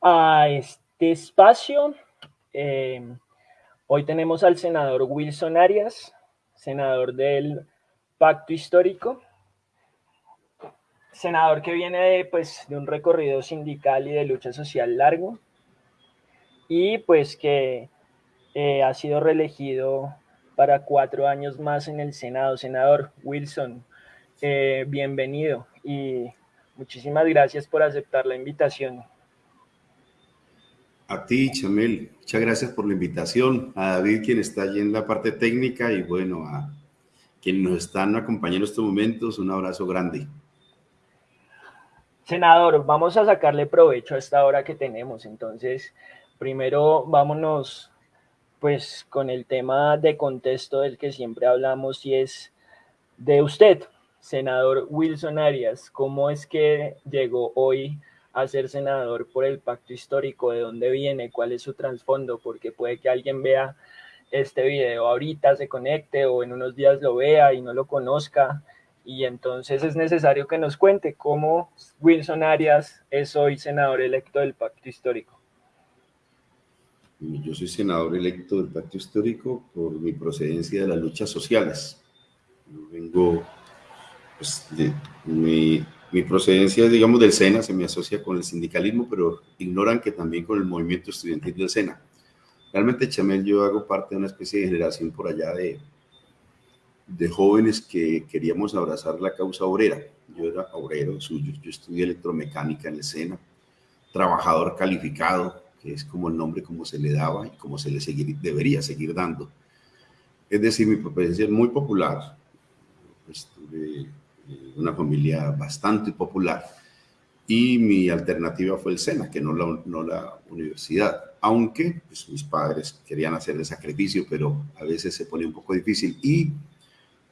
a este espacio. Eh, hoy tenemos al senador Wilson Arias, senador del Pacto Histórico, senador que viene de, pues, de un recorrido sindical y de lucha social largo y pues que eh, ha sido reelegido para cuatro años más en el Senado. Senador Wilson, eh, bienvenido y muchísimas gracias por aceptar la invitación. A ti, Chamel, muchas gracias por la invitación. A David, quien está allí en la parte técnica, y bueno, a quienes nos están acompañando en estos momentos, un abrazo grande. Senador, vamos a sacarle provecho a esta hora que tenemos. Entonces, primero vámonos pues con el tema de contexto del que siempre hablamos y es de usted, senador Wilson Arias. ¿Cómo es que llegó hoy a ser senador por el pacto histórico? ¿De dónde viene? ¿Cuál es su trasfondo? Porque puede que alguien vea este video ahorita, se conecte o en unos días lo vea y no lo conozca. Y entonces es necesario que nos cuente cómo Wilson Arias es hoy senador electo del pacto histórico. Yo soy senador electo del Pacto Histórico por mi procedencia de las luchas sociales. Yo vengo, pues, de, mi, mi, procedencia, digamos, del SENA, se me asocia con el sindicalismo, pero ignoran que también con el movimiento estudiantil del SENA. Realmente, Chamel, yo hago parte de una especie de generación por allá de, de jóvenes que queríamos abrazar la causa obrera. Yo era obrero suyo, yo estudié electromecánica en el SENA, trabajador calificado, que es como el nombre como se le daba y como se le seguir, debería seguir dando. Es decir, mi procedencia es muy popular, pues, una familia bastante popular. Y mi alternativa fue el SENA, que no la, no la universidad, aunque pues, mis padres querían hacer el sacrificio, pero a veces se pone un poco difícil. Y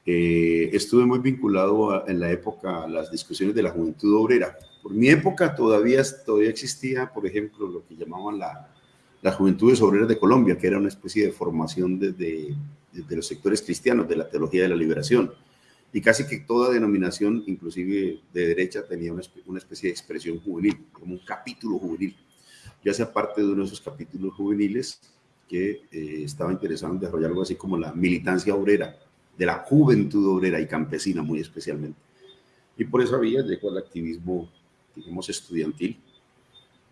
eh, estuve muy vinculado en la época a las discusiones de la juventud obrera, por mi época todavía, todavía existía, por ejemplo, lo que llamaban la, las Juventudes Obreras de Colombia, que era una especie de formación desde, desde los sectores cristianos de la teología de la liberación. Y casi que toda denominación, inclusive de derecha, tenía una, especie de expresión juvenil, como un capítulo juvenil. Yo hacía parte de uno de esos capítulos juveniles que eh, estaba interesado en desarrollar algo así como la militancia obrera, de la juventud obrera y campesina muy especialmente. Y por esa vía llegó al activismo digamos, estudiantil,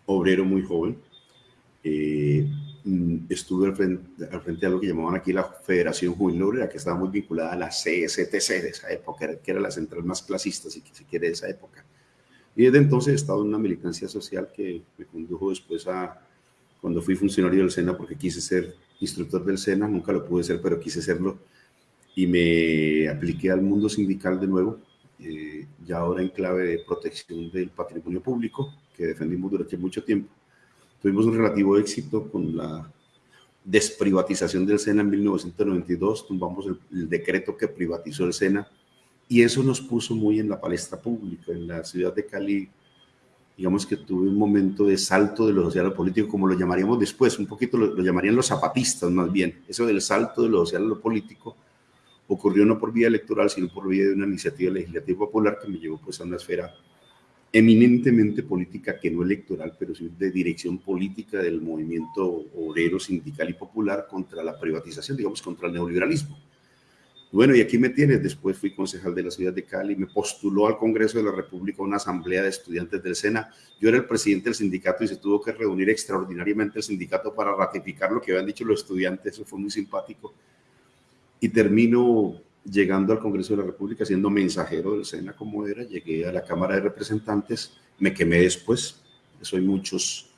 obrero muy joven. Eh, estuve al frente, al frente, de algo que llamaban aquí la Federación Juvenil Obrera, que estaba muy vinculada a la CSTC de esa época, que era la central más clasista, si se quiere, de esa época. Y desde entonces he estado en una militancia social que me condujo después a, cuando fui funcionario del SENA, porque quise ser instructor del SENA, nunca lo pude ser, pero quise serlo, y me apliqué al mundo sindical de nuevo, eh, ya ahora en clave de protección del patrimonio público, que defendimos durante mucho tiempo. Tuvimos un relativo éxito con la desprivatización del SENA en 1992, tumbamos el, decreto que privatizó el SENA y eso nos puso muy en la palestra pública. En la ciudad de Cali, digamos que tuve un momento de salto de lo social a lo político, como lo llamaríamos después, un poquito lo, lo llamarían los zapatistas más bien, eso del salto de lo social a lo político, ocurrió no por vía electoral, sino por vía de una iniciativa legislativa popular que me llevó pues a una esfera eminentemente política, que no electoral, pero sí de dirección política del movimiento obrero, sindical y popular contra la privatización, digamos, contra el neoliberalismo. Bueno, y aquí me tienes, después fui concejal de la ciudad de Cali, me postuló al Congreso de la República una asamblea de estudiantes del SENA. Yo era el presidente del sindicato y se tuvo que reunir extraordinariamente el sindicato para ratificar lo que habían dicho los estudiantes, eso fue muy simpático y termino llegando al Congreso de la República siendo mensajero del SENA como era, llegué a la Cámara de Representantes, me quemé después, eso hay muchos,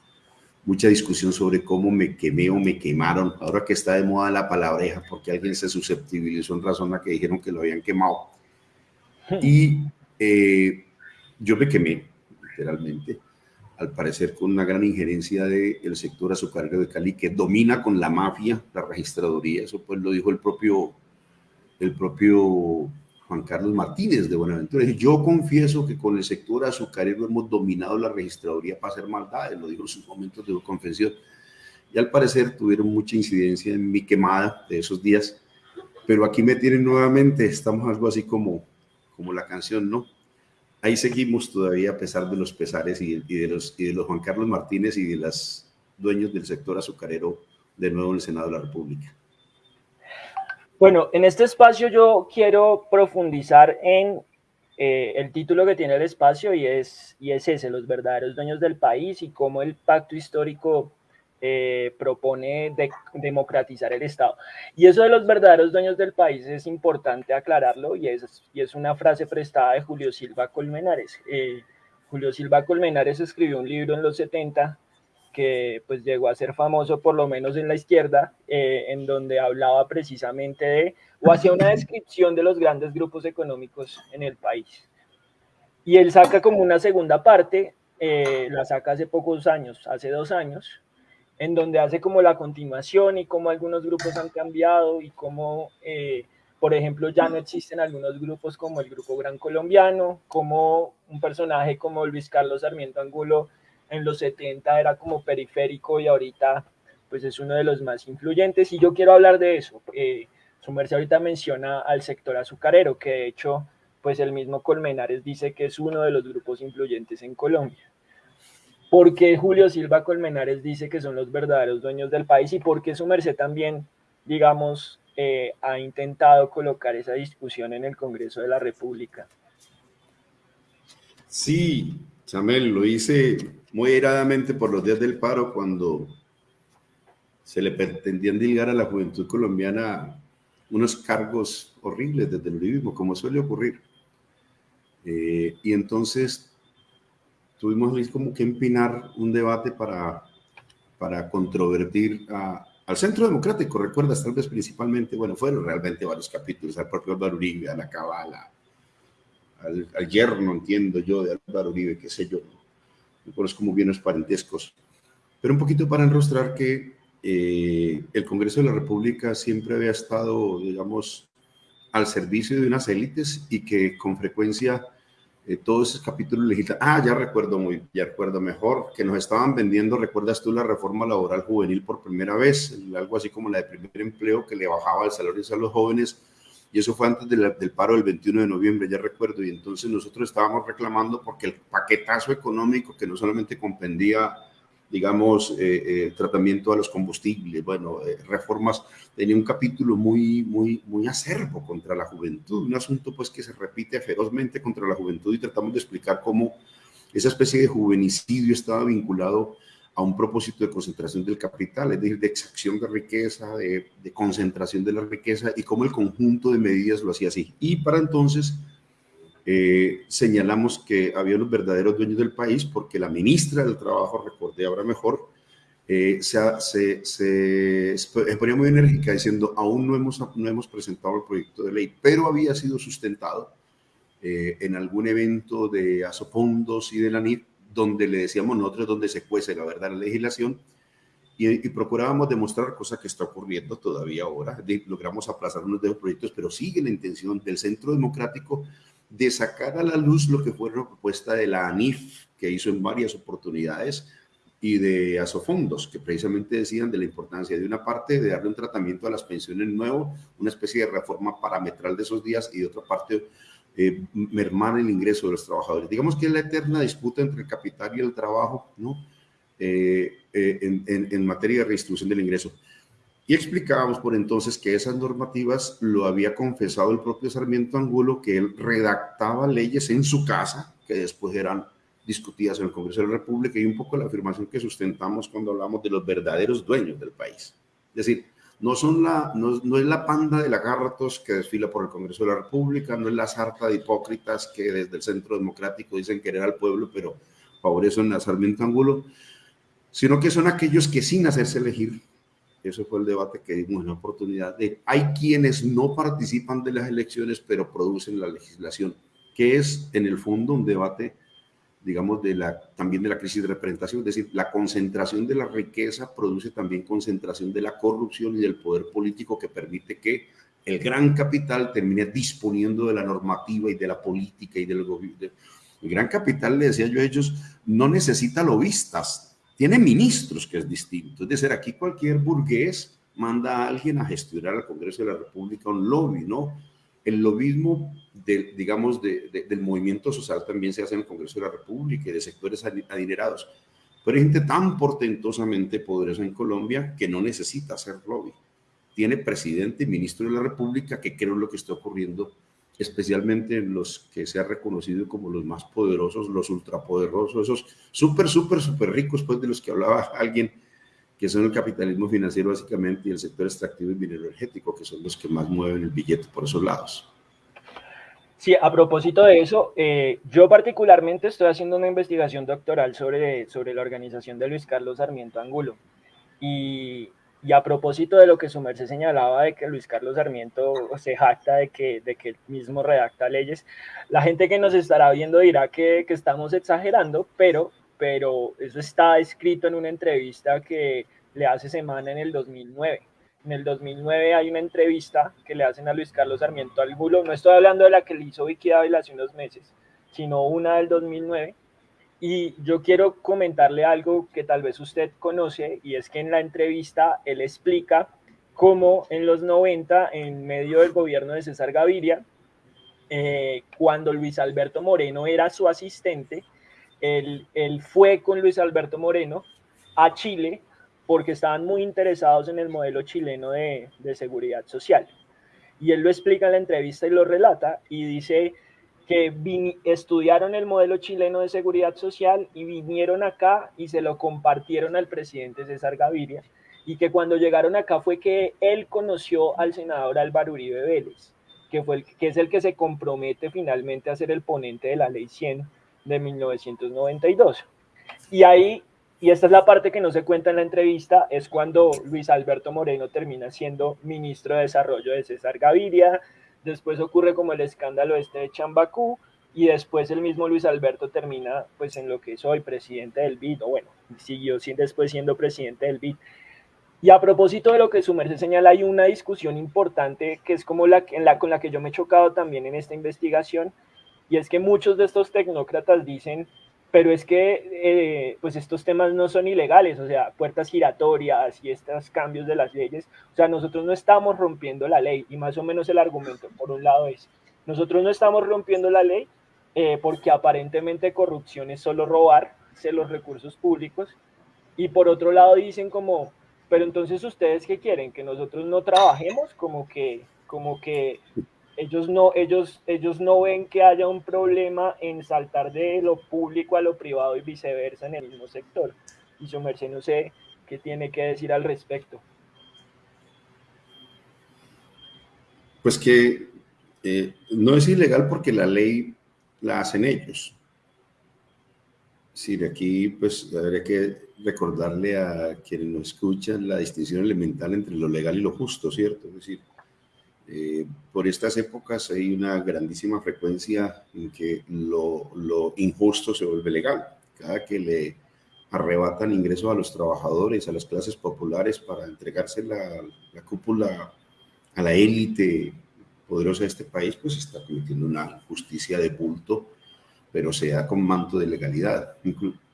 mucha discusión sobre cómo me quemé o me quemaron, ahora que está de moda la palabreja, porque alguien se susceptibilizó en razón a que dijeron que lo habían quemado. Y eh, yo me quemé, literalmente, al parecer con una gran injerencia del sector azucarero de Cali, que domina con la mafia la registraduría. Eso pues lo dijo el propio, el propio Juan Carlos Martínez de Buenaventura. Yo confieso que con el sector azucarero hemos dominado la registraduría para hacer maldades, lo dijo en sus momentos de confesión. Y al parecer tuvieron mucha incidencia en mi quemada de esos días. Pero aquí me tienen nuevamente, estamos algo así como, como la canción, ¿no? ahí seguimos todavía a pesar de los pesares y, de, los, y de los Juan Carlos Martínez y de los dueños del sector azucarero de nuevo en el Senado de la República. Bueno, en este espacio yo quiero profundizar en eh, el título que tiene el espacio y es, y es ese, los verdaderos dueños del país y cómo el pacto histórico eh, propone democratizar el Estado. Y eso de los verdaderos dueños del país es importante aclararlo y es, y es una frase prestada de Julio Silva Colmenares. Eh, Julio Silva Colmenares escribió un libro en los 70 que pues llegó a ser famoso por lo menos en la izquierda, eh, en donde hablaba precisamente de, o hacía una descripción de los grandes grupos económicos en el país. Y él saca como una segunda parte, la saca hace pocos años, hace dos años, en donde hace como la continuación y cómo algunos grupos han cambiado y cómo, eh, por ejemplo, ya no existen algunos grupos como el Grupo Gran Colombiano, como un personaje como Luis Carlos Sarmiento Angulo en los 70 era como periférico y ahorita pues es uno de los más influyentes y yo quiero hablar de eso. Eh, su merced ahorita menciona al sector azucarero, que de hecho pues el mismo Colmenares dice que es uno de los grupos influyentes en Colombia por qué Julio Silva Colmenares dice que son los verdaderos dueños del país y por qué su merced también, digamos, eh, ha intentado colocar esa discusión en el Congreso de la República. Sí, Samuel, lo hice muy iradamente por los días del paro cuando se le pretendían dilgar a la juventud colombiana unos cargos horribles desde el uribismo, como suele ocurrir. Eh, y entonces tuvimos como que empinar un debate para, para controvertir al Centro Democrático, recuerdas, tal vez principalmente, bueno, fueron realmente varios capítulos, al propio Álvaro Uribe, a la Cabala, al, al, yerno, entiendo yo, de Álvaro Uribe, qué sé yo, no es como bienes parentescos, pero un poquito para enrostrar que eh, el Congreso de la República siempre había estado, digamos, al servicio de unas élites y que con frecuencia eh, todos esos capítulos legislativos. Ah, ya recuerdo muy, ya recuerdo mejor, que nos estaban vendiendo, recuerdas tú la reforma laboral juvenil por primera vez, algo así como la de primer empleo que le bajaba el salario a los jóvenes, y eso fue antes del paro del 21 de noviembre, ya recuerdo, y entonces nosotros estábamos reclamando porque el paquetazo económico que no solamente comprendía digamos, eh, eh, tratamiento a los combustibles, bueno, eh, reformas, tenía un capítulo muy, muy, muy acerbo contra la juventud, un asunto pues que se repite ferozmente contra la juventud y tratamos de explicar cómo esa especie de juvenicidio estaba vinculado a un propósito de concentración del capital, es decir, de exacción de riqueza, de, concentración de la riqueza y cómo el conjunto de medidas lo hacía así. Y para entonces eh, señalamos que había los verdaderos dueños del país porque la ministra del Trabajo, recordé ahora mejor, eh, se, se, ponía muy enérgica diciendo, aún no hemos, no hemos presentado el proyecto de ley, pero había sido sustentado eh, en algún evento de Asofondos y de la NIT, donde le decíamos nosotros donde se cuece la verdad la legislación, y, procurábamos demostrar, cosa que está ocurriendo todavía ahora, logramos aplazar unos de los proyectos, pero sigue la intención del Centro Democrático de sacar a la luz lo que fue la propuesta de la ANIF, que hizo en varias oportunidades, y de Asofondos, que precisamente decían de la importancia de una parte de darle un tratamiento a las pensiones nuevo, una especie de reforma parametral de esos días, y de otra parte eh, mermar el ingreso de los trabajadores. Digamos que es la eterna disputa entre el capital y el trabajo, ¿no? Eh, eh, en, materia de redistribución del ingreso. Y explicábamos por entonces que esas normativas lo había confesado el propio Sarmiento Angulo, que él redactaba leyes en su casa, que después eran discutidas en el Congreso de la República, y un poco la afirmación que sustentamos cuando hablamos de los verdaderos dueños del país. Es decir, no, son la, no, no es la panda de lagartos que desfila por el Congreso de la República, no es la sarta de hipócritas que desde el Centro Democrático dicen querer al pueblo, pero favorecen a Sarmiento Angulo, sino que son aquellos que sin hacerse elegir eso fue el debate que dimos en la oportunidad de hay quienes no participan de las elecciones pero producen la legislación, que es en el fondo un debate, digamos, de la, también de la crisis de representación, es decir, la concentración de la riqueza produce también concentración de la corrupción y del poder político que permite que el gran capital termine disponiendo de la normativa y de la política y del gobierno. El gran capital, le decía yo a ellos, no necesita lobistas, tiene ministros, que es distinto. Es decir, aquí cualquier burgués manda a alguien a gestionar al Congreso de la República un lobby, ¿no? El lobismo de, digamos, del movimiento social también se hace en el Congreso de la República y de sectores adinerados. Pero hay gente tan portentosamente poderosa en Colombia que no necesita hacer lobby. Tiene presidente y ministro de la República que creo lo que está ocurriendo, especialmente en los que se ha reconocido como los más poderosos, los ultrapoderosos, esos súper, súper, súper ricos, pues de los que hablaba alguien, que son el capitalismo financiero básicamente y el sector extractivo y minero energético, que son los que más mueven el billete por esos lados. Sí, a propósito de eso, eh, yo particularmente estoy haciendo una investigación doctoral sobre, sobre la organización de Luis Carlos Sarmiento Angulo. Y, y a propósito de lo que su merced señalaba de que Luis Carlos Sarmiento se jacta de que, de que él mismo redacta leyes, la gente que nos estará viendo dirá que, que estamos exagerando, pero, pero eso está escrito en una entrevista que le hace semana en el 2009 en el 2009 hay una entrevista que le hacen a Luis Carlos Sarmiento al Bulo. No estoy hablando de la que le hizo Vicky Dávila hace unos meses, sino una del 2009. Y yo quiero comentarle algo que tal vez usted conoce, y es que en la entrevista él explica cómo en los 90, en medio del gobierno de César Gaviria, eh, cuando Luis Alberto Moreno era su asistente, él, fue con Luis Alberto Moreno a Chile porque estaban muy interesados en el modelo chileno de, seguridad social. Y él lo explica en la entrevista y lo relata y dice que estudiaron el modelo chileno de seguridad social y vinieron acá y se lo compartieron al presidente César Gaviria y que cuando llegaron acá fue que él conoció al senador Álvaro Uribe Vélez, que, fue que es el que se compromete finalmente a ser el ponente de la ley 100 de 1992. Y ahí y esta es la parte que no se cuenta en la entrevista, es cuando Luis Alberto Moreno termina siendo ministro de Desarrollo de César Gaviria, después ocurre como el escándalo este de Chambacú, y después el mismo Luis Alberto termina pues en lo que soy presidente del BID, o bueno, siguió después siendo presidente del BID. Y a propósito de lo que su merced señala, hay una discusión importante que es como la, en la con la que yo me he chocado también en esta investigación, y es que muchos de estos tecnócratas dicen pero es que eh, pues estos temas no son ilegales, o sea, puertas giratorias y estos cambios de las leyes, o sea, nosotros no estamos rompiendo la ley y más o menos el argumento por un lado es, nosotros no estamos rompiendo la ley eh, porque aparentemente corrupción es solo robar los recursos públicos. Y por otro lado dicen como, pero entonces ustedes qué quieren, que nosotros no trabajemos, como que, como que ellos no, ellos, ellos no ven que haya un problema en saltar de lo público a lo privado y viceversa en el mismo sector. Y su merced no sé qué tiene que decir al respecto. Pues que eh, no es ilegal porque la ley la hacen ellos. Sí, de aquí pues habría que recordarle a quienes nos escuchan la distinción elemental entre lo legal y lo justo, ¿cierto? Es decir, eh, por estas épocas hay una grandísima frecuencia en que lo, injusto se vuelve legal. Cada que le arrebatan ingresos a los trabajadores, a las clases populares para entregarse la, la cúpula a la élite poderosa de este país, pues está cometiendo una justicia de bulto, pero se da con manto de legalidad.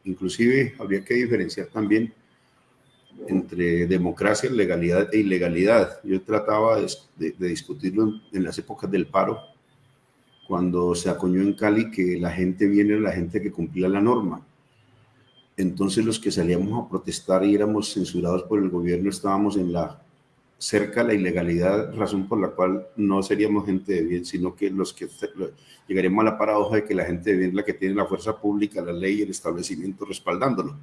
inclusive habría que diferenciar también entre democracia, legalidad e ilegalidad. Yo trataba de, discutirlo en, las épocas del paro, cuando se acuñó en Cali que la gente viene la gente que cumplía la norma. Entonces los que salíamos a protestar y éramos censurados por el gobierno estábamos en la cerca de la ilegalidad, razón por la cual no seríamos gente de bien, sino que los que llegaríamos a la paradoja de que la gente de bien es la que tiene la fuerza pública, la ley y el establecimiento respaldándolo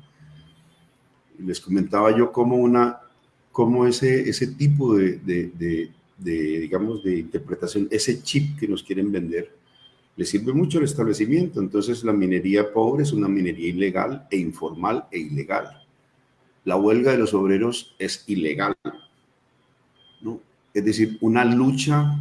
les comentaba yo cómo, una, cómo ese, ese tipo de, digamos, de interpretación, ese chip que nos quieren vender, le sirve mucho al establecimiento. Entonces la minería pobre es una minería ilegal e informal e ilegal. La huelga de los obreros es ilegal. ¿no? Es decir, una lucha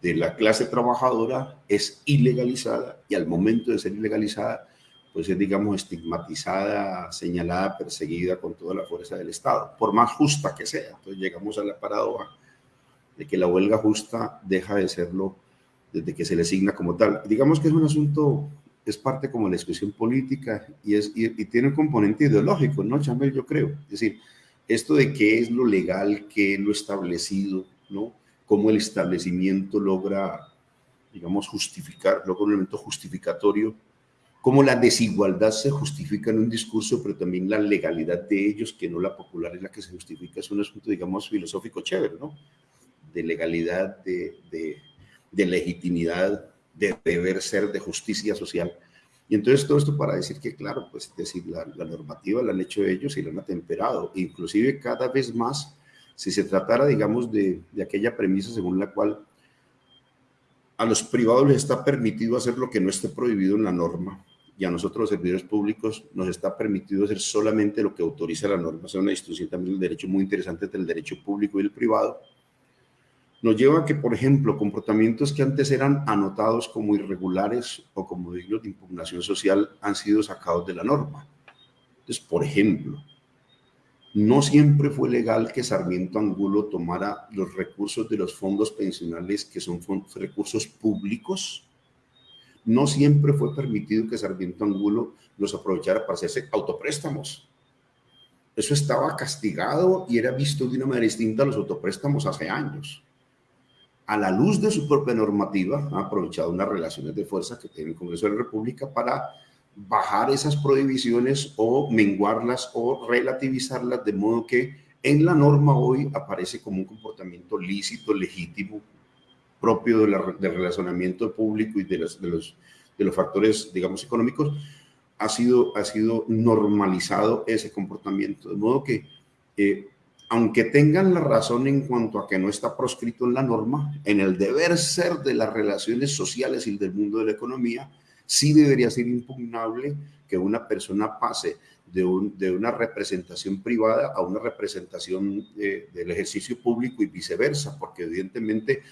de la clase trabajadora es ilegalizada y al momento de ser ilegalizada pues es, digamos, estigmatizada, señalada, perseguida con toda la fuerza del Estado, por más justa que sea. Entonces llegamos a la paradoja de que la huelga justa deja de serlo desde que se le asigna como tal. Digamos que es un asunto, es parte como la discusión política y, es, y, tiene un componente ideológico, ¿no, Chamel? Yo creo. Es decir, esto de qué es lo legal, qué es lo establecido, ¿no? cómo el establecimiento logra, digamos, justificar, logra un elemento justificatorio, cómo la desigualdad se justifica en un discurso, pero también la legalidad de ellos, que no la popular es la que se justifica, es un asunto, digamos, filosófico chévere, ¿no? De legalidad, de, de legitimidad, de deber ser, de justicia social. Y entonces todo esto para decir que, claro, pues decir, la, la, normativa la han hecho ellos y la han atemperado. Inclusive cada vez más, si se tratara, digamos, de, de aquella premisa según la cual a los privados les está permitido hacer lo que no esté prohibido en la norma y a nosotros los servidores públicos nos está permitido hacer solamente lo que autoriza la norma. Es una distinción también del derecho muy interesante entre el derecho público y el privado nos lleva a que, por ejemplo, comportamientos que antes eran anotados como irregulares o como dignos de impugnación social han sido sacados de la norma. Entonces, por ejemplo, no siempre fue legal que Sarmiento Angulo tomara los recursos de los fondos pensionales que son recursos públicos. No siempre fue permitido que Sarmiento Angulo los aprovechara para hacerse autopréstamos. Eso estaba castigado y era visto de una manera distinta a los autopréstamos hace años a la luz de su propia normativa, ha aprovechado unas relaciones de fuerza que tiene el Congreso de la República para bajar esas prohibiciones o menguarlas o relativizarlas, de modo que en la norma hoy aparece como un comportamiento lícito, legítimo, propio de del relacionamiento público y de los, de, los, de los factores, digamos, económicos, ha sido, ha sido normalizado ese comportamiento. De modo que eh, aunque tengan la razón en cuanto a que no está proscrito en la norma, en el deber ser de las relaciones sociales y del mundo de la economía, sí debería ser impugnable que una persona pase de, una representación privada a una representación del ejercicio público y viceversa, porque evidentemente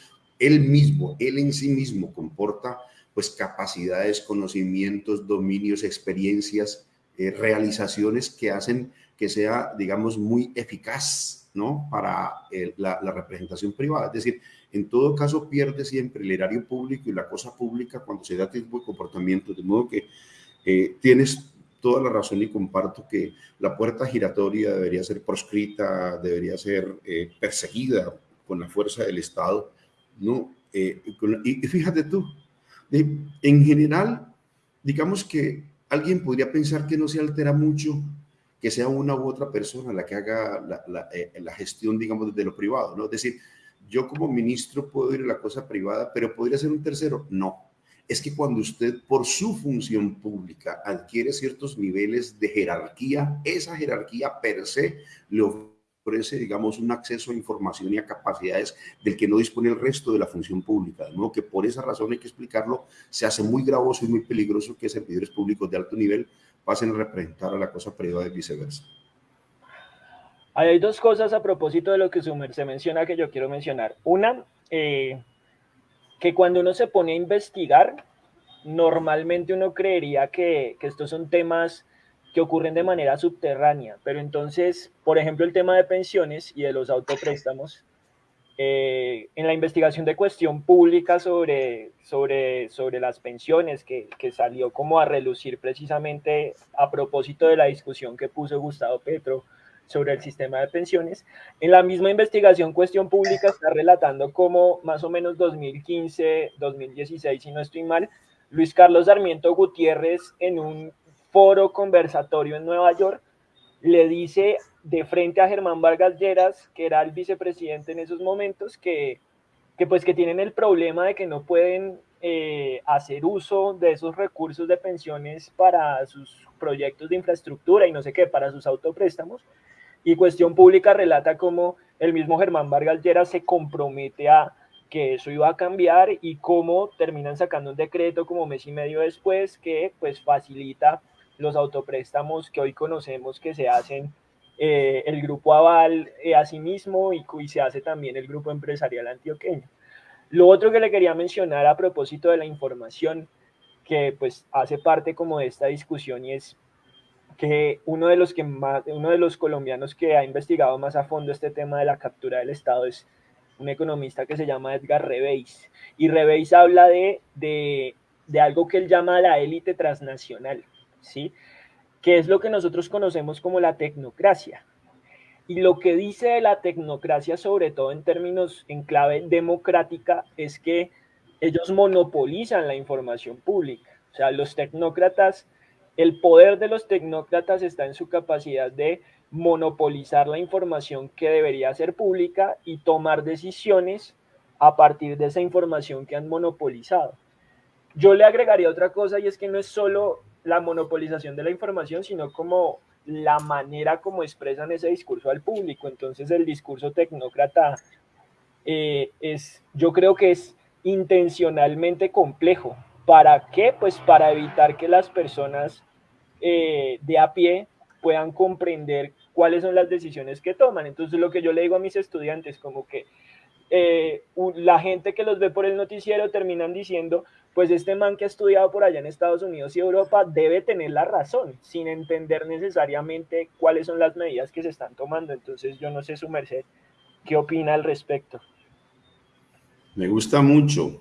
él mismo, él en sí mismo comporta pues capacidades, conocimientos, dominios, experiencias, eh, realizaciones que hacen que sea, digamos, muy eficaz ¿no? para la, representación privada. Es decir, en todo caso pierde siempre el erario público y la cosa pública cuando se da este tipo de comportamiento, de modo que eh, tienes toda la razón y comparto que la puerta giratoria debería ser proscrita, debería ser eh, perseguida con la fuerza del Estado, ¿no? Eh, y, fíjate tú, en general, digamos que alguien podría pensar que no se altera mucho que sea una u otra persona la que haga la, eh, gestión, digamos, de lo privado, ¿no? Es decir, yo como ministro puedo ir a la cosa privada, pero ¿podría ser un tercero? No. Es que cuando usted, por su función pública, adquiere ciertos niveles de jerarquía, esa jerarquía per se le ofrece, digamos, un acceso a información y a capacidades del que no dispone el resto de la función pública. De modo que por esa razón hay que explicarlo, se hace muy gravoso y muy peligroso que servidores públicos de alto nivel pasen a representar a la cosa privada y viceversa. Hay dos cosas a propósito de lo que se menciona que yo quiero mencionar. Una, eh, que cuando uno se pone a investigar, normalmente uno creería que, que, estos son temas que ocurren de manera subterránea, pero entonces, por ejemplo, el tema de pensiones y de los autopréstamos, eh, en la investigación de cuestión pública sobre, sobre, sobre las pensiones que, que, salió como a relucir precisamente a propósito de la discusión que puso Gustavo Petro sobre el sistema de pensiones. En la misma investigación cuestión pública está relatando como más o menos 2015, 2016, si no estoy mal, Luis Carlos Sarmiento Gutiérrez en un foro conversatorio en Nueva York le dice de frente a Germán Vargas Lleras, que era el vicepresidente en esos momentos, que, que pues que tienen el problema de que no pueden eh, hacer uso de esos recursos de pensiones para sus proyectos de infraestructura y no sé qué, para sus autopréstamos. Y Cuestión Pública relata cómo el mismo Germán Vargas Lleras se compromete a que eso iba a cambiar y cómo terminan sacando un decreto como mes y medio después que pues facilita los autopréstamos que hoy conocemos que se hacen eh, el grupo Aval eh, a sí mismo y, y, se hace también el grupo empresarial antioqueño. Lo otro que le quería mencionar a propósito de la información que pues hace parte como de esta discusión y es que uno de los que más, uno de los colombianos que ha investigado más a fondo este tema de la captura del Estado es un economista que se llama Edgar Rebeis. Y Rebeis habla de, de, de algo que él llama la élite transnacional, ¿sí? que es lo que nosotros conocemos como la tecnocracia. Y lo que dice la tecnocracia, sobre todo en términos en clave democrática, es que ellos monopolizan la información pública. O sea, los tecnócratas, el poder de los tecnócratas está en su capacidad de monopolizar la información que debería ser pública y tomar decisiones a partir de esa información que han monopolizado. Yo le agregaría otra cosa y es que no es solo la monopolización de la información, sino como la manera como expresan ese discurso al público. Entonces el discurso tecnócrata eh, es, yo creo que es intencionalmente complejo. ¿Para qué? Pues para evitar que las personas eh, de a pie puedan comprender cuáles son las decisiones que toman. Entonces lo que yo le digo a mis estudiantes, como que eh, la gente que los ve por el noticiero terminan diciendo, pues este man que ha estudiado por allá en Estados Unidos y Europa debe tener la razón, sin entender necesariamente cuáles son las medidas que se están tomando. Entonces yo no sé su merced, ¿qué opina al respecto? Me gusta mucho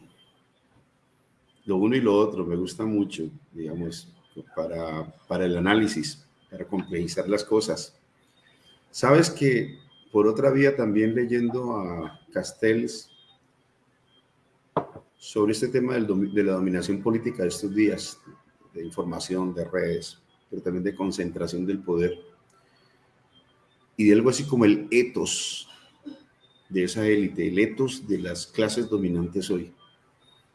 lo uno y lo otro, me gusta mucho, digamos, para, para el análisis, para complejizar las cosas. Sabes que por otra vía también leyendo a Castells sobre este tema de la dominación política de estos días, de información, de redes, pero también de concentración del poder, y de algo así como el etos de esa élite, el etos de las clases dominantes hoy,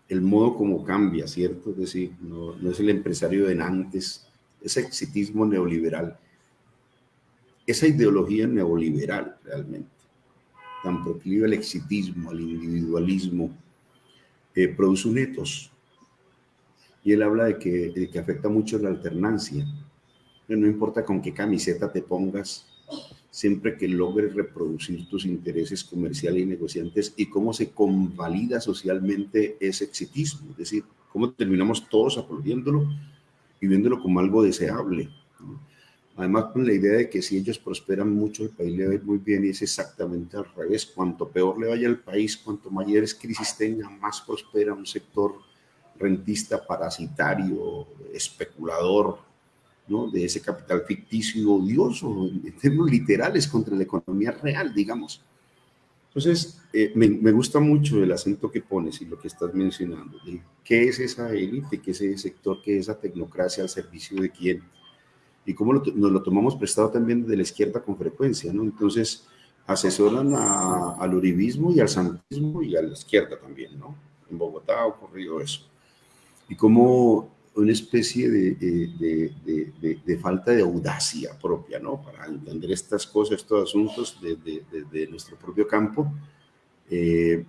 el modo como cambia, ¿cierto? Es decir, no, no es el empresario de antes, ese exitismo neoliberal, esa ideología neoliberal realmente, tan proclive al exitismo, al individualismo, eh, produce un etos. Y él habla de que, que afecta mucho la alternancia. No importa con qué camiseta te pongas, siempre que logres reproducir tus intereses comerciales y negociantes y cómo se convalida socialmente ese exitismo, es decir, cómo terminamos todos aplaudiéndolo y viéndolo como algo deseable. Además, con la idea de que si ellos prosperan mucho, el país le va a ir muy bien y es exactamente al revés. Cuanto peor le vaya al país, cuanto mayores crisis tenga, más prospera un sector rentista, parasitario, especulador, ¿no? de ese capital ficticio y odioso, en términos literales, contra la economía real, digamos. Entonces, eh, me, me, gusta mucho el acento que pones y lo que estás mencionando. ¿Qué es esa élite? ¿Qué es ese sector? ¿Qué es esa tecnocracia al servicio de quién? Y cómo nos lo tomamos prestado también de la izquierda con frecuencia, ¿no? Entonces, asesoran al uribismo y al santismo y a la izquierda también, ¿no? En Bogotá ha ocurrido eso. Y como una especie de, de, de, de, falta de audacia propia, ¿no? Para entender estas cosas, estos asuntos de, nuestro propio campo. Eh,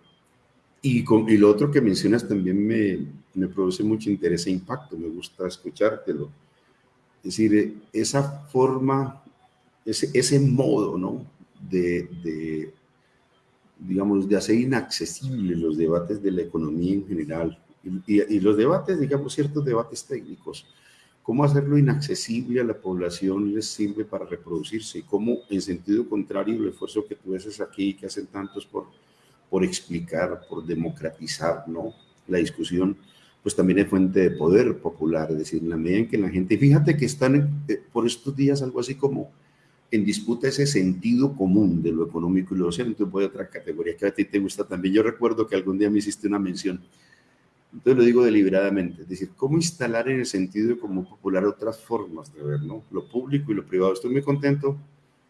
y, con, y, lo otro que mencionas también me, me produce mucho interés e impacto, me gusta escuchártelo es decir, esa forma, ese, modo, ¿no? De, digamos, de hacer inaccesibles los debates de la economía en general y, y, los debates, digamos, ciertos debates técnicos. Cómo hacerlo inaccesible a la población les sirve para reproducirse y cómo, en sentido contrario, el esfuerzo que tú haces aquí, que hacen tantos por, por explicar, por democratizar, ¿no? La discusión, pues también es fuente de poder popular, es decir, en la medida en que la gente, fíjate que están eh, por estos días algo así como en disputa ese sentido común de lo económico y lo social, entonces voy a otra categoría que a ti te gusta también. Yo recuerdo que algún día me hiciste una mención, entonces lo digo deliberadamente, es decir, cómo instalar en el sentido común popular otras formas de ver, ¿no? Lo público y lo privado. Estoy muy contento,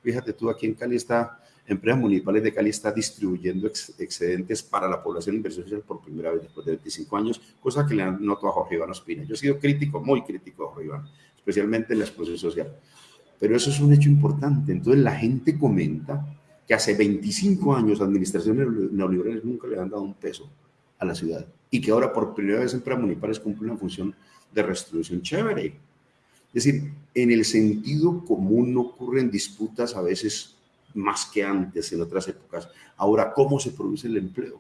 fíjate tú, aquí en Cali está Empresas Municipales de Cali está distribuyendo excedentes para la población de inversión social por primera vez después de 25 años, cosa que le notado a Jorge Iván Ospina. Yo he sido crítico, muy crítico a Jorge Iván, especialmente en la exposición social. Pero eso es un hecho importante. Entonces la gente comenta que hace 25 años administraciones neoliberales nunca le han dado un peso a la ciudad y que ahora por primera vez empresas municipales cumplen una función de restitución chévere. Es decir, en el sentido común no ocurren disputas a veces más que antes en otras épocas. Ahora, ¿cómo se produce el empleo?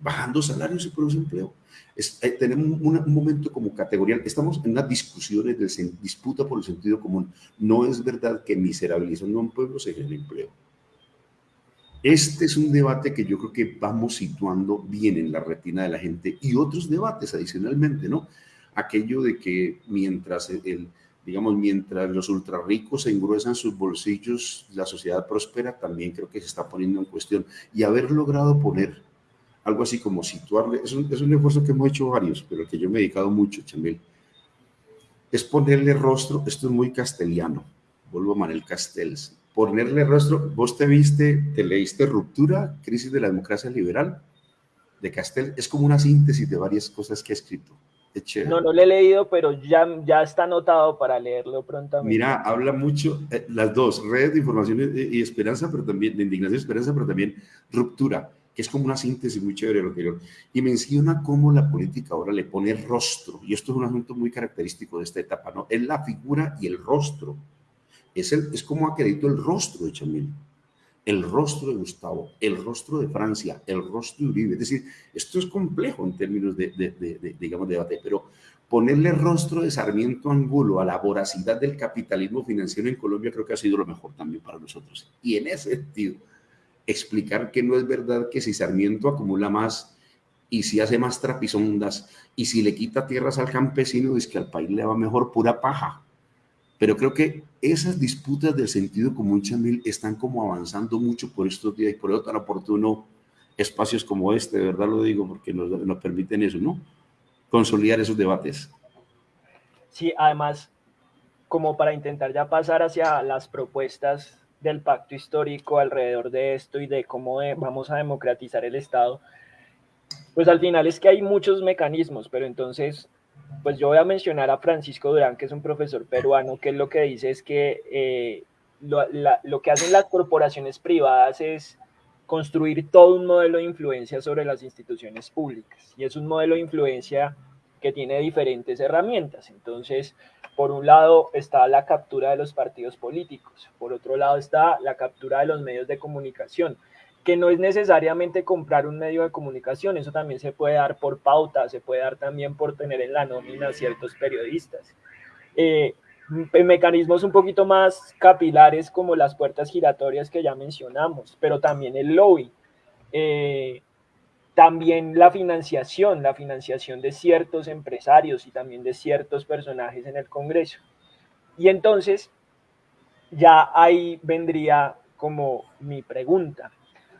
Bajando salarios se produce empleo. Eh, tenemos un, momento como categorial, estamos en unas discusiones de disputa por el sentido común. No es verdad que miserabilizando a un pueblo se genere empleo. Este es un debate que yo creo que vamos situando bien en la retina de la gente y otros debates adicionalmente, ¿no? Aquello de que mientras el, digamos, mientras los ultra ricos se engruesan sus bolsillos, la sociedad prospera, también creo que se está poniendo en cuestión. Y haber logrado poner algo así como situarle, es un, es un esfuerzo que hemos hecho varios, pero que yo me he dedicado mucho, Chamel, es ponerle rostro, esto es muy castellano, vuelvo a Manuel Castells, ponerle rostro, vos te viste, te leíste Ruptura, Crisis de la Democracia Liberal, de Castell, es como una síntesis de varias cosas que ha escrito. No, no lo he leído, pero ya, ya está anotado para leerlo prontamente. Mira, habla mucho, eh, las dos, redes de información y, esperanza, pero también, de indignación y esperanza, pero también ruptura, que es como una síntesis muy chévere de lo anterior. Y menciona cómo la política ahora le pone rostro, y esto es un asunto muy característico de esta etapa, ¿no? Es la figura y el rostro. Es, el, es como acredito el rostro de Chamil el rostro de Gustavo, el rostro de Francia, el rostro de Uribe. Es decir, esto es complejo en términos de, digamos, de debate, pero ponerle rostro de Sarmiento Angulo a la voracidad del capitalismo financiero en Colombia creo que ha sido lo mejor también para nosotros. Y en ese sentido, explicar que no es verdad que si Sarmiento acumula más y si hace más trapisondas y si le quita tierras al campesino, es que al país le va mejor pura paja. Pero creo que esas disputas del sentido común, Chamil, están como avanzando mucho por estos días y por eso tan oportuno espacios como este, de verdad lo digo, porque nos, nos permiten eso, ¿no? Consolidar esos debates. Sí, además, como para intentar ya pasar hacia las propuestas del pacto histórico alrededor de esto y de cómo vamos a democratizar el Estado, pues al final es que hay muchos mecanismos, pero entonces pues yo voy a mencionar a Francisco Durán, que es un profesor peruano, que lo que dice es que eh, lo, que hacen las corporaciones privadas es construir todo un modelo de influencia sobre las instituciones públicas. Y es un modelo de influencia que tiene diferentes herramientas. Entonces, por un lado está la captura de los partidos políticos, por otro lado está la captura de los medios de comunicación, que no es necesariamente comprar un medio de comunicación, eso también se puede dar por pauta, se puede dar también por tener en la nómina ciertos periodistas. Eh, mecanismos un poquito más capilares como las puertas giratorias que ya mencionamos, pero también el lobby. Eh, también la financiación, la financiación de ciertos empresarios y también de ciertos personajes en el Congreso. Y entonces, ya ahí vendría como mi pregunta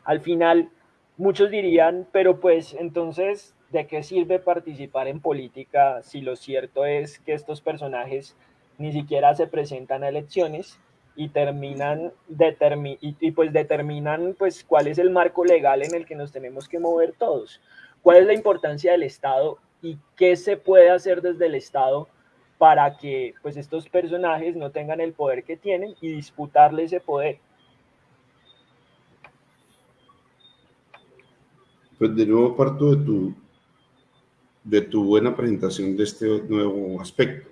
al final muchos dirían, pero pues entonces, ¿de qué sirve participar en política si lo cierto es que estos personajes ni siquiera se presentan a elecciones y terminan pues determinan pues cuál es el marco legal en el que nos tenemos que mover todos? ¿Cuál es la importancia del Estado y qué se puede hacer desde el Estado para que pues estos personajes no tengan el poder que tienen y disputarle ese poder? Pues de nuevo parto de tu, de tu buena presentación de este nuevo aspecto.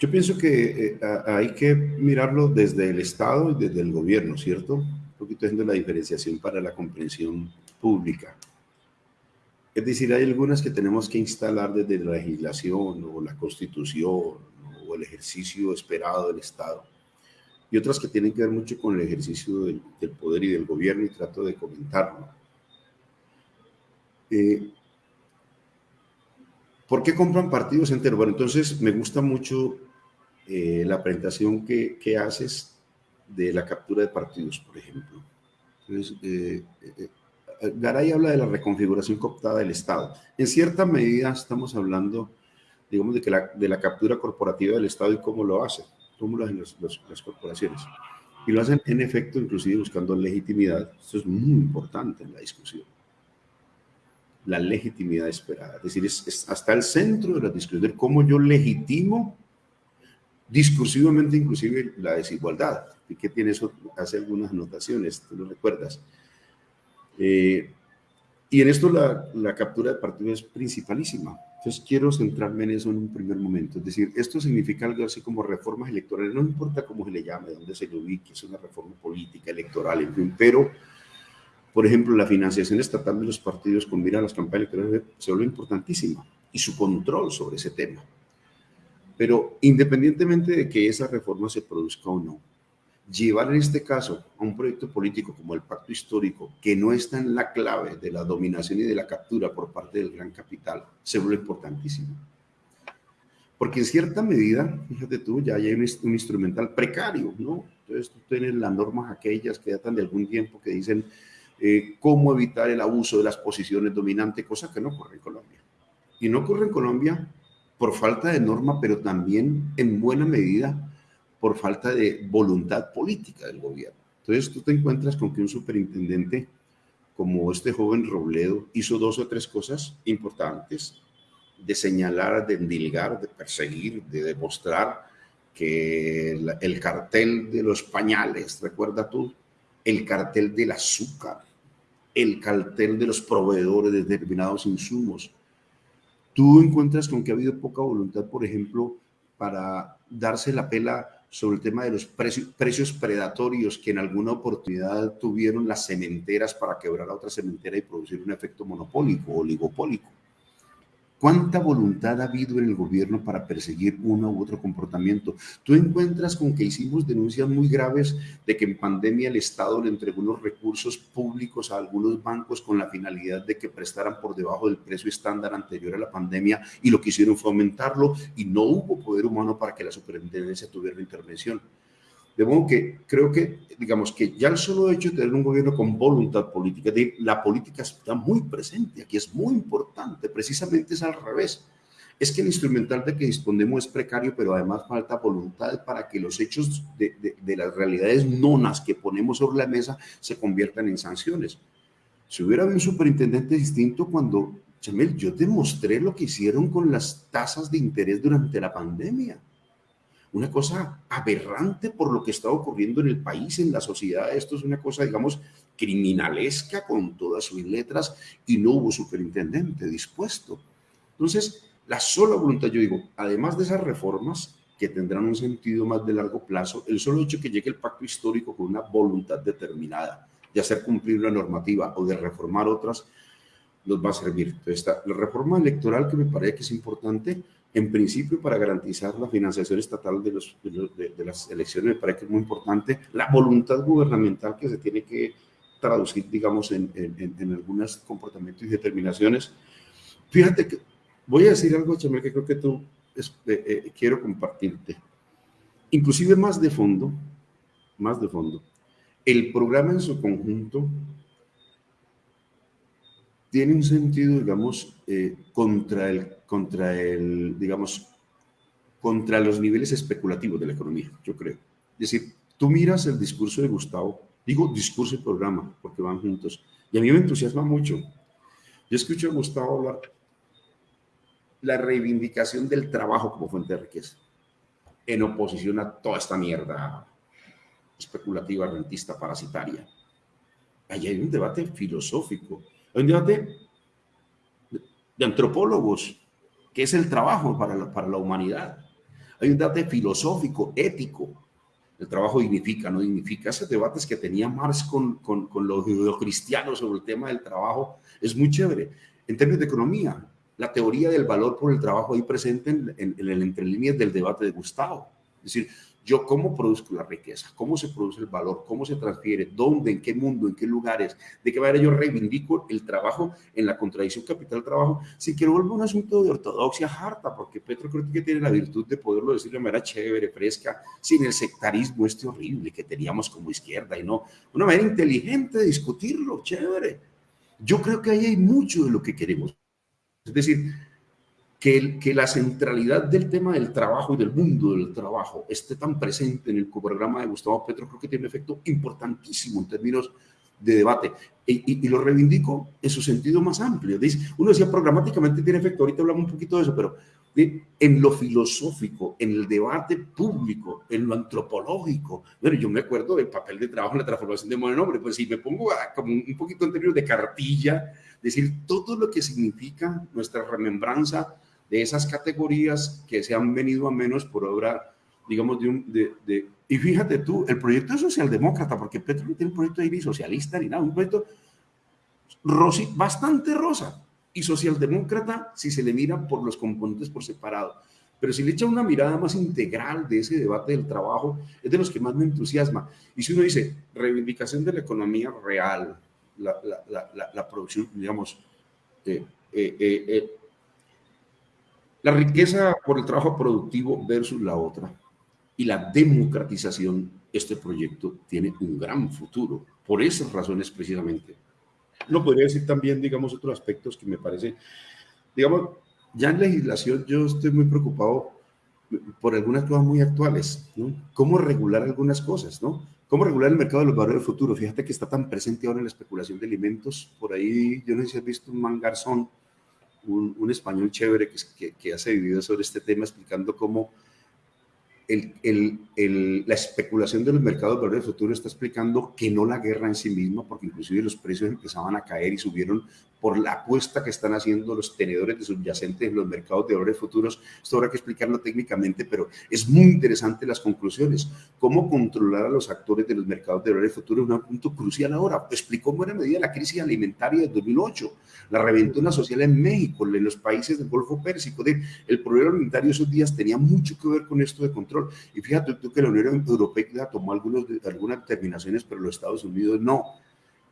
Yo pienso que eh, hay que mirarlo desde el Estado y desde el gobierno, ¿cierto? Un poquito haciendo la diferenciación para la comprensión pública. Es decir, hay algunas que tenemos que instalar desde la legislación o la constitución o el ejercicio esperado del Estado. Y otras que tienen que ver mucho con el ejercicio del, del poder y del gobierno y trato de comentarlo. Eh, ¿Por qué compran partidos enteros? Bueno, entonces me gusta mucho eh, la presentación que, que, haces de la captura de partidos, por ejemplo. Eh, Garay habla de la reconfiguración cooptada del Estado. En cierta medida estamos hablando, digamos, de, que la, de la captura corporativa del Estado y cómo lo hace, cómo lo hacen las corporaciones. Y lo hacen en efecto, inclusive buscando legitimidad. Esto es muy importante en la discusión la legitimidad esperada. Es decir, es, hasta el centro de la discusión de cómo yo legitimo discursivamente inclusive la desigualdad. ¿Y qué tiene eso? Hace algunas anotaciones, tú lo recuerdas. Eh, y en esto la, la, captura de partido es principalísima. Entonces quiero centrarme en eso en un primer momento. Es decir, esto significa algo así como reformas electorales. No importa cómo se le llame, dónde se le ubique, es una reforma política, electoral, en fin, pero por ejemplo, la financiación estatal de los partidos con mira a las campañas electorales se vuelve importantísima y su control sobre ese tema. Pero independientemente de que esa reforma se produzca o no, llevar en este caso a un proyecto político como el pacto histórico, que no está en la clave de la dominación y de la captura por parte del gran capital, se vuelve importantísimo. Porque en cierta medida, fíjate tú, ya hay un, instrumental precario, ¿no? Entonces tú tienes las normas aquellas que datan de algún tiempo que dicen eh, cómo evitar el abuso de las posiciones dominantes, cosa que no ocurre en Colombia. Y no ocurre en Colombia por falta de norma, pero también en buena medida por falta de voluntad política del gobierno. Entonces tú te encuentras con que un superintendente como este joven Robledo hizo dos o tres cosas importantes de señalar, de endilgar, de perseguir, de demostrar que el, cartel de los pañales, recuerda tú, el cartel del azúcar, el cartel de los proveedores de determinados insumos. Tú encuentras con que ha habido poca voluntad, por ejemplo, para darse la pela sobre el tema de los precios, predatorios que en alguna oportunidad tuvieron las cementeras para quebrar a otra cementera y producir un efecto monopólico, oligopólico. ¿Cuánta voluntad ha habido en el gobierno para perseguir uno u otro comportamiento? Tú encuentras con que hicimos denuncias muy graves de que en pandemia el Estado le entregó unos recursos públicos a algunos bancos con la finalidad de que prestaran por debajo del precio estándar anterior a la pandemia y lo que hicieron fue aumentarlo y no hubo poder humano para que la superintendencia tuviera intervención. De modo que creo que, digamos, que ya el solo hecho de tener un gobierno con voluntad política, de, la política está muy presente, aquí es muy importante, precisamente es al revés. Es que el instrumental de que disponemos es precario, pero además falta voluntad para que los hechos de, de las realidades nonas que ponemos sobre la mesa se conviertan en sanciones. Si hubiera habido un superintendente distinto cuando, Chamel, yo te mostré lo que hicieron con las tasas de interés durante la pandemia una cosa aberrante por lo que está ocurriendo en el país, en la sociedad. Esto es una cosa, digamos, criminalesca con todas sus letras y no hubo superintendente dispuesto. Entonces, la sola voluntad, yo digo, además de esas reformas que tendrán un sentido más de largo plazo, el solo hecho que llegue el pacto histórico con una voluntad determinada de hacer cumplir una normativa o de reformar otras, nos va a servir. Entonces, la reforma electoral que me parece que es importante, en principio para garantizar la financiación estatal de, los, de, las elecciones, me parece que es muy importante, la voluntad gubernamental que se tiene que traducir, digamos, en, en, algunos comportamientos y determinaciones. Fíjate que voy a decir algo, Chamel, que creo que tú eh, eh, quiero compartirte. Inclusive más de fondo, más de fondo, el programa en su conjunto tiene un sentido, digamos, eh, contra, el, contra el, digamos, contra los niveles especulativos de la economía, yo creo. Es decir, tú miras el discurso de Gustavo, digo discurso y programa, porque van juntos, y a mí me entusiasma mucho. Yo escucho a Gustavo hablar la reivindicación del trabajo como fuente de riqueza, en oposición a toda esta mierda especulativa, rentista, parasitaria. Allí hay un debate filosófico un debate de antropólogos, que es el trabajo para la, para la humanidad. Hay un debate filosófico, ético. El trabajo dignifica, no dignifica. Esos debates que tenía Marx con, con, con los cristianos sobre el tema del trabajo es muy chévere. En términos de economía, la teoría del valor por el trabajo ahí presente en, en, en el entrelíneas del debate de Gustavo. Es decir, yo cómo produzco la riqueza, cómo se produce el valor, cómo se transfiere, dónde, en qué mundo, en qué lugares, de qué manera yo reivindico el trabajo en la contradicción capital-trabajo, sin que no vuelva un asunto de ortodoxia harta, porque Petro creo que tiene la virtud de poderlo decir de manera chévere, fresca, sin el sectarismo este horrible que teníamos como izquierda y no, una manera inteligente de discutirlo, chévere. Yo creo que ahí hay mucho de lo que queremos. Es decir, que, que, la centralidad del tema del trabajo y del mundo del trabajo esté tan presente en el programa de Gustavo Petro, creo que tiene un efecto importantísimo en términos de debate. Y, y, lo reivindico en su sentido más amplio. Uno decía programáticamente tiene efecto, ahorita hablamos un poquito de eso, pero en lo filosófico, en el debate público, en lo antropológico. Bueno, yo me acuerdo del papel de trabajo en la transformación de modo nombre, pues si me pongo como un poquito en términos de cartilla, decir todo lo que significa nuestra remembranza de esas categorías que se han venido a menos por obra, digamos, de un... De, y fíjate tú, el proyecto es socialdemócrata, porque Petro no tiene un proyecto ahí ni socialista ni nada, un proyecto rosi, bastante rosa y socialdemócrata si se le mira por los componentes por separado. Pero si le echa una mirada más integral de ese debate del trabajo, es de los que más me entusiasma. Y si uno dice reivindicación de la economía real, la, la, la, la producción, digamos, eh, eh, eh, La riqueza por el trabajo productivo versus la otra y la democratización, este proyecto tiene un gran futuro, por esas razones precisamente. No podría decir también, digamos, otros aspectos que me parece, digamos, ya en legislación yo estoy muy preocupado por algunas cosas muy actuales, ¿no? ¿Cómo regular algunas cosas, no? ¿Cómo regular el mercado de los valores del futuro? Fíjate que está tan presente ahora en la especulación de alimentos. Por ahí, yo no sé si has visto un mangarzón, un, español chévere que, que, que hace videos sobre este tema explicando cómo el, la especulación de los mercados de valores futuro está explicando que no la guerra en sí misma, porque inclusive los precios empezaban a caer y subieron por la apuesta que están haciendo los tenedores de subyacentes en los mercados de valores futuros. Esto habrá que explicarlo técnicamente, pero es muy interesante las conclusiones. Cómo controlar a los actores de los mercados de valores futuros es un punto crucial ahora. Explicó en buena medida la crisis alimentaria de 2008, la reventona social en México, en los países del Golfo Pérsico. El problema alimentario esos días tenía mucho que ver con esto de control y fíjate tú que la Unión Europea tomó algunos, algunas determinaciones, pero los Estados Unidos no.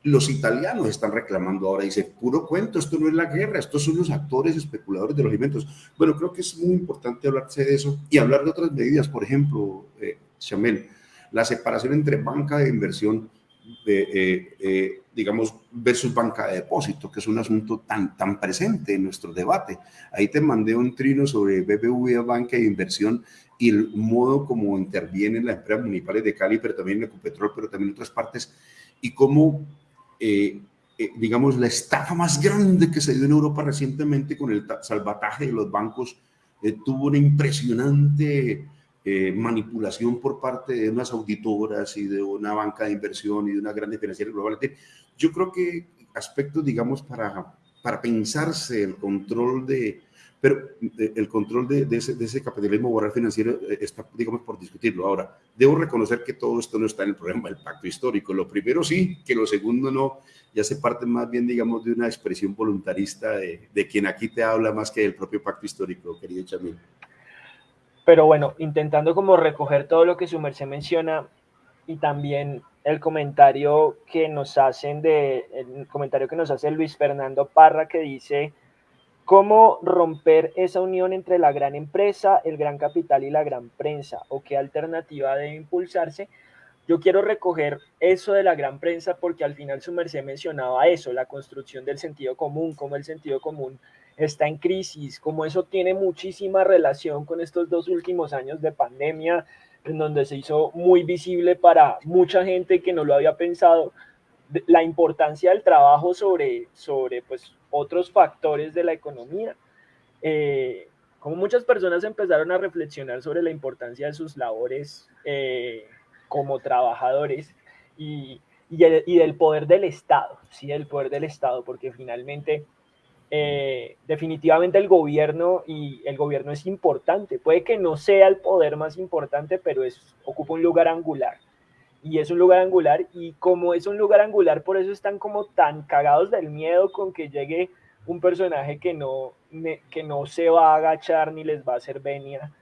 Los italianos están reclamando ahora, dice, puro cuento, esto no es la guerra, estos son los actores especuladores de los alimentos. Bueno, creo que es muy importante hablarse de eso y hablar de otras medidas, por ejemplo, eh, Chamel, la separación entre banca de inversión eh, eh, digamos, versus banca de depósito, que es un asunto tan, tan presente en nuestro debate. Ahí te mandé un trino sobre BBVA Banca de Inversión y el modo como intervienen las empresas municipales de Cali, pero también en Ecopetrol, pero también en otras partes, y cómo, eh, digamos, la estafa más grande que se dio en Europa recientemente con el salvataje de los bancos tuvo una impresionante eh, manipulación por parte de unas auditoras y de una banca de inversión y de una grande financiera global. Yo creo que aspectos, digamos, para, para pensarse el control de, pero eh, el control de, de, ese, de, ese, capitalismo moral financiero eh, está, digamos, por discutirlo. Ahora, debo reconocer que todo esto no está en el programa del pacto histórico. Lo primero sí, que lo segundo no, ya se parte más bien, digamos, de una expresión voluntarista de, de quien aquí te habla más que del propio pacto histórico, querido Chamil. Pero bueno, intentando como recoger todo lo que su merced menciona y también el comentario que nos hacen de el comentario que nos hace Luis Fernando Parra que dice cómo romper esa unión entre la gran empresa, el gran capital y la gran prensa o qué alternativa debe impulsarse. Yo quiero recoger eso de la gran prensa porque al final su merced mencionaba eso, la construcción del sentido común, cómo el sentido común está en crisis, como eso tiene muchísima relación con estos dos últimos años de pandemia, en donde se hizo muy visible para mucha gente que no lo había pensado la importancia del trabajo sobre, sobre pues, otros factores de la economía. Eh, como muchas personas empezaron a reflexionar sobre la importancia de sus labores eh, como trabajadores y, y, el, y, del poder del Estado, sí, el poder del Estado, porque finalmente eh, definitivamente el gobierno y el gobierno es importante. Puede que no sea el poder más importante, pero es, ocupa un lugar angular. Y es un lugar angular y como es un lugar angular, por eso están como tan cagados del miedo con que llegue un personaje que no, que no se va a agachar ni les va a hacer venia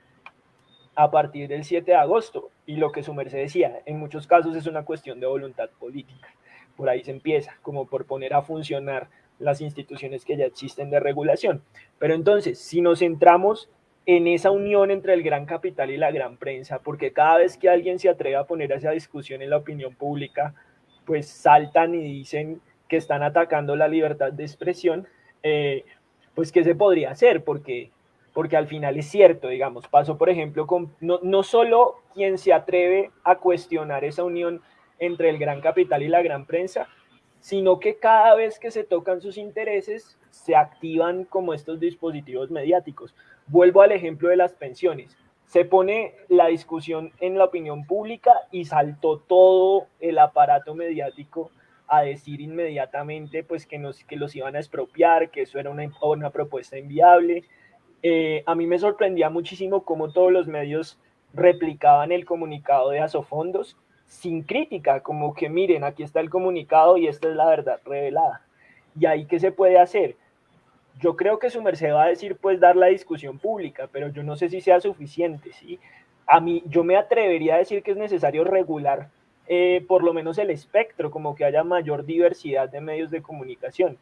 a partir del 7 de agosto. Y lo que su merced decía, en muchos casos es una cuestión de voluntad política. Por ahí se empieza, como por poner a funcionar las instituciones que ya existen de regulación. Pero entonces, si nos centramos en esa unión entre el gran capital y la gran prensa, porque cada vez que alguien se atreve a poner esa discusión en la opinión pública, pues saltan y dicen que están atacando la libertad de expresión, eh, pues ¿qué se podría hacer? Porque, porque al final es cierto, digamos, paso por ejemplo con no, no solo quien se atreve a cuestionar esa unión entre el gran capital y la gran prensa, sino que cada vez que se tocan sus intereses, se activan como estos dispositivos mediáticos. Vuelvo al ejemplo de las pensiones. Se pone la discusión en la opinión pública y saltó todo el aparato mediático a decir inmediatamente pues que, los iban a expropiar, que eso era una, una propuesta inviable. Eh, a mí me sorprendía muchísimo cómo todos los medios replicaban el comunicado de Asofondos sin crítica, como que miren, aquí está el comunicado y esta es la verdad revelada. ¿Y ahí qué se puede hacer? Yo creo que su merced va a decir, pues, dar la discusión pública, pero yo no sé si sea suficiente, ¿sí? A mí, yo me atrevería a decir que es necesario regular eh, por lo menos el espectro, como que haya mayor diversidad de medios de comunicación.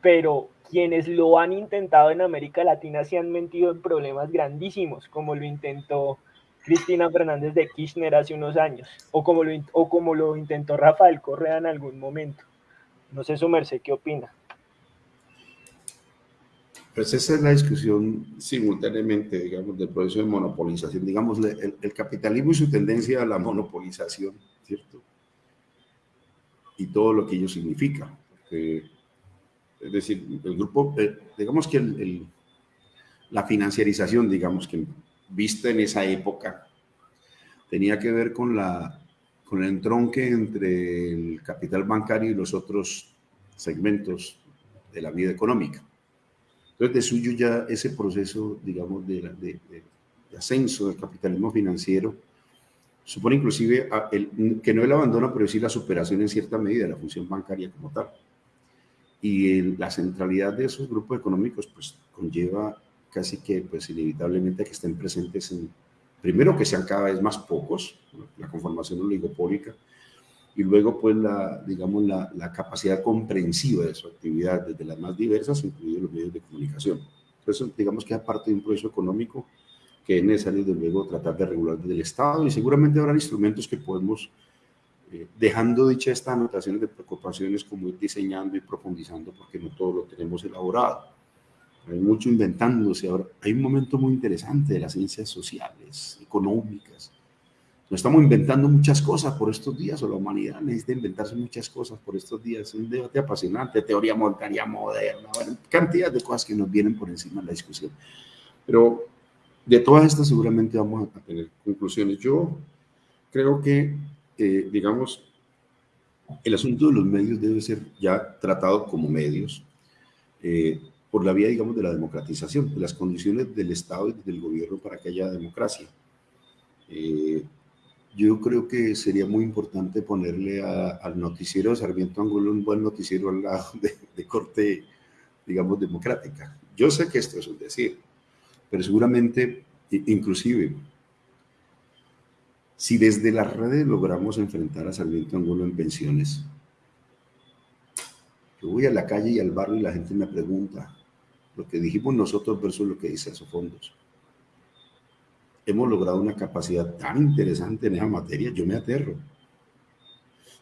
pero quienes lo han intentado en América Latina se han metido en problemas grandísimos, como lo intentó Cristina Fernández de Kirchner hace unos años, o como lo, o como lo intentó Rafael Correa en algún momento. No sé, su merced, ¿qué opina? Pues esa es la discusión simultáneamente, digamos, del proceso de monopolización. Digamos, el, el capitalismo y su tendencia a la monopolización, ¿cierto? Y todo lo que ello significa. Porque es decir, el grupo, eh, digamos que el, la financiarización, digamos que vista en esa época, tenía que ver con, la, con el entronque entre el capital bancario y los otros segmentos de la vida económica. Entonces, de suyo ya ese proceso, digamos, de, de, de ascenso del capitalismo financiero supone inclusive el, que no el abandono, pero sí la superación en cierta medida de la función bancaria como tal. Y la centralidad de esos grupos económicos pues conlleva casi que pues inevitablemente que estén presentes en, primero que sean cada vez más pocos, la conformación oligopólica, y luego pues la, digamos, la, la, capacidad comprensiva de su actividad desde las más diversas, incluidos los medios de comunicación. Entonces, digamos que es parte de un proceso económico que es necesario, desde luego, tratar de regular desde el Estado y seguramente habrá instrumentos que podemos eh, dejando dicha estas anotaciones de preocupaciones como ir diseñando y profundizando, porque no todo lo tenemos elaborado. Hay mucho inventándose ahora. Hay un momento muy interesante de las ciencias sociales, económicas. Nos estamos inventando muchas cosas por estos días, o la humanidad necesita inventarse muchas cosas por estos días. Es un debate apasionante, teoría monetaria moderna, bueno, cantidad de cosas que nos vienen por encima de la discusión. Pero de todas estas seguramente vamos a tener conclusiones. Yo creo que eh, digamos, el asunto de los medios debe ser ya tratado como medios eh, por la vía, digamos, de la democratización, de las condiciones del Estado y del gobierno para que haya democracia. Eh, yo creo que sería muy importante ponerle al noticiero Sarmiento Angulo un buen noticiero al lado de, de corte, digamos, democrática. Yo sé que esto es un decir, pero seguramente, inclusive, si desde las redes logramos enfrentar a Sarmiento Angulo en pensiones, yo voy a la calle y al barrio y la gente me pregunta lo que dijimos nosotros versus lo que dice esos fondos. Hemos logrado una capacidad tan interesante en esa materia, yo me aterro.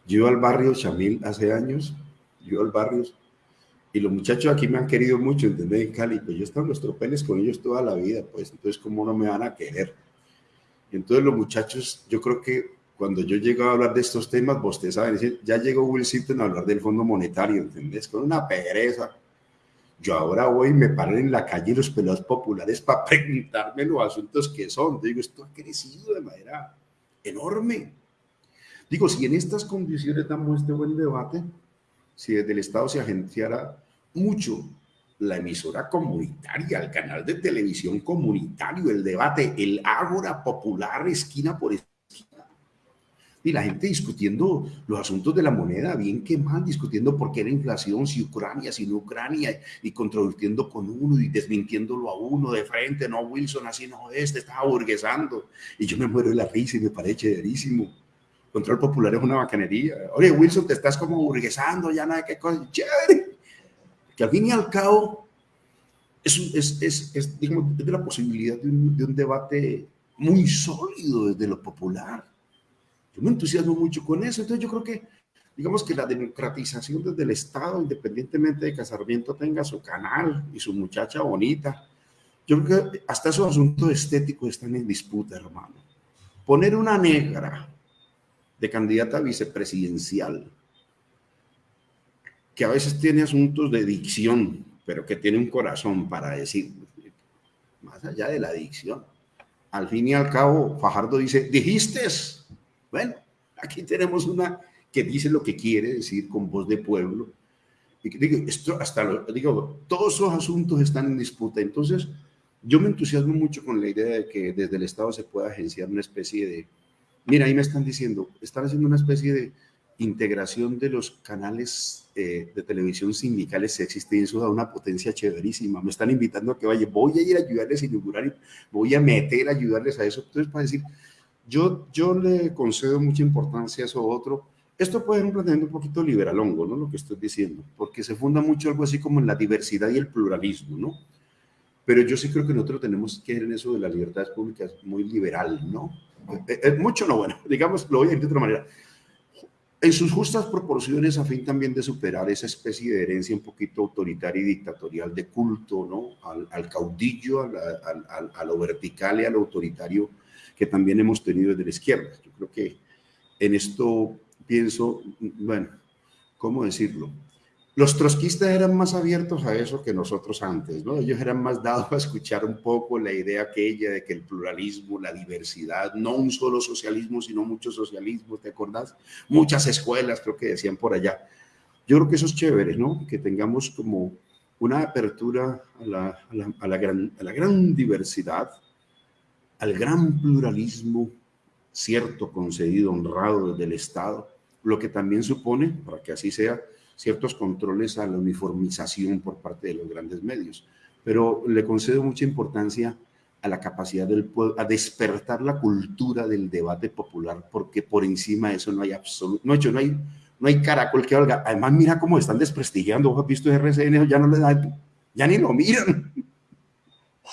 Yo al barrio Chamil hace años, yo al barrio, y los muchachos aquí me han querido mucho, ¿entendés? En Cali, pues yo he estado en los tropeles con ellos toda la vida, pues entonces, ¿cómo no me van a querer? entonces los muchachos, yo creo que cuando yo llego a hablar de estos temas, vos te saben ya llegó Will Simpson a hablar del Fondo Monetario, ¿entendés? Con una pereza. Yo ahora voy y me paro en la calle los pelados populares para preguntarme los asuntos que son. Digo, esto ha crecido de manera enorme. Digo, si en estas condiciones damos este buen debate, si desde el Estado se agenciara mucho la emisora comunitaria, el canal de televisión comunitario, el debate, el ágora popular esquina por esquina. Y la gente discutiendo los asuntos de la moneda, bien que mal, discutiendo por qué era inflación, si Ucrania, si no Ucrania, y controvirtiendo con uno y desmintiéndolo a uno de frente, no, Wilson, así no, este estaba burguesando. Y yo me muero de la risa y me parece chéverísimo. Control popular es una bacanería. Oye, Wilson, te estás como burguesando, ya nada, qué cosa, chévere que al fin y al cabo es, es, es, es digamos, de la posibilidad de un, debate muy sólido desde lo popular. Yo me entusiasmo mucho con eso, entonces yo creo que, digamos que la democratización desde el Estado, independientemente de que Sarmiento tenga su canal y su muchacha bonita, yo creo que hasta esos asuntos estéticos están en disputa, hermano. Poner una negra de candidata vicepresidencial que a veces tiene asuntos de dicción, pero que tiene un corazón para decir, más allá de la dicción. Al fin y al cabo, Fajardo dice, dijiste, bueno, aquí tenemos una que dice lo que quiere decir con voz de pueblo. Y digo, esto hasta lo, digo, todos esos asuntos están en disputa. Entonces, yo me entusiasmo mucho con la idea de que desde el Estado se pueda agenciar una especie de, mira, ahí me están diciendo, están haciendo una especie de integración de los canales eh, de televisión sindicales existe y eso da una potencia chéverísima. Me están invitando a que vaya, voy a ir a ayudarles a inaugurar, voy a meter a ayudarles a eso. Entonces, para decir, yo, yo le concedo mucha importancia a eso otro, Esto puede ser un planteamiento un poquito liberalongo, ¿no? Lo que estoy diciendo, porque se funda mucho algo así como en la diversidad y el pluralismo, ¿no? Pero yo sí creo que nosotros tenemos que ir en eso de las libertades públicas muy liberal, ¿no? Eh, eh, mucho no, bueno, digamos, lo voy a decir de otra manera. En sus justas proporciones, a fin también de superar esa especie de herencia un poquito autoritaria y dictatorial de culto, ¿no? Al, caudillo, a, lo vertical y a lo autoritario que también hemos tenido desde la izquierda. Yo creo que en esto pienso, bueno, ¿cómo decirlo? Los trotskistas eran más abiertos a eso que nosotros antes, ¿no? Ellos eran más dados a escuchar un poco la idea aquella de que el pluralismo, la diversidad, no un solo socialismo, sino muchos socialismos, ¿te acordás? Muchas escuelas, creo que decían por allá. Yo creo que eso es chévere, ¿no? Que tengamos como una apertura a la, a la, gran, a la gran diversidad, al gran pluralismo, cierto, concedido, honrado del Estado, lo que también supone, para que así sea, ciertos controles a la uniformización por parte de los grandes medios. Pero le concedo mucha importancia a la capacidad del pueblo, a despertar la cultura del debate popular, porque por encima de eso no hay absoluto, no, no hay, no hay caracol que valga. Además, mira cómo están desprestigiando, ¿vos has visto RCN? Ya no le dan, ya ni lo miran.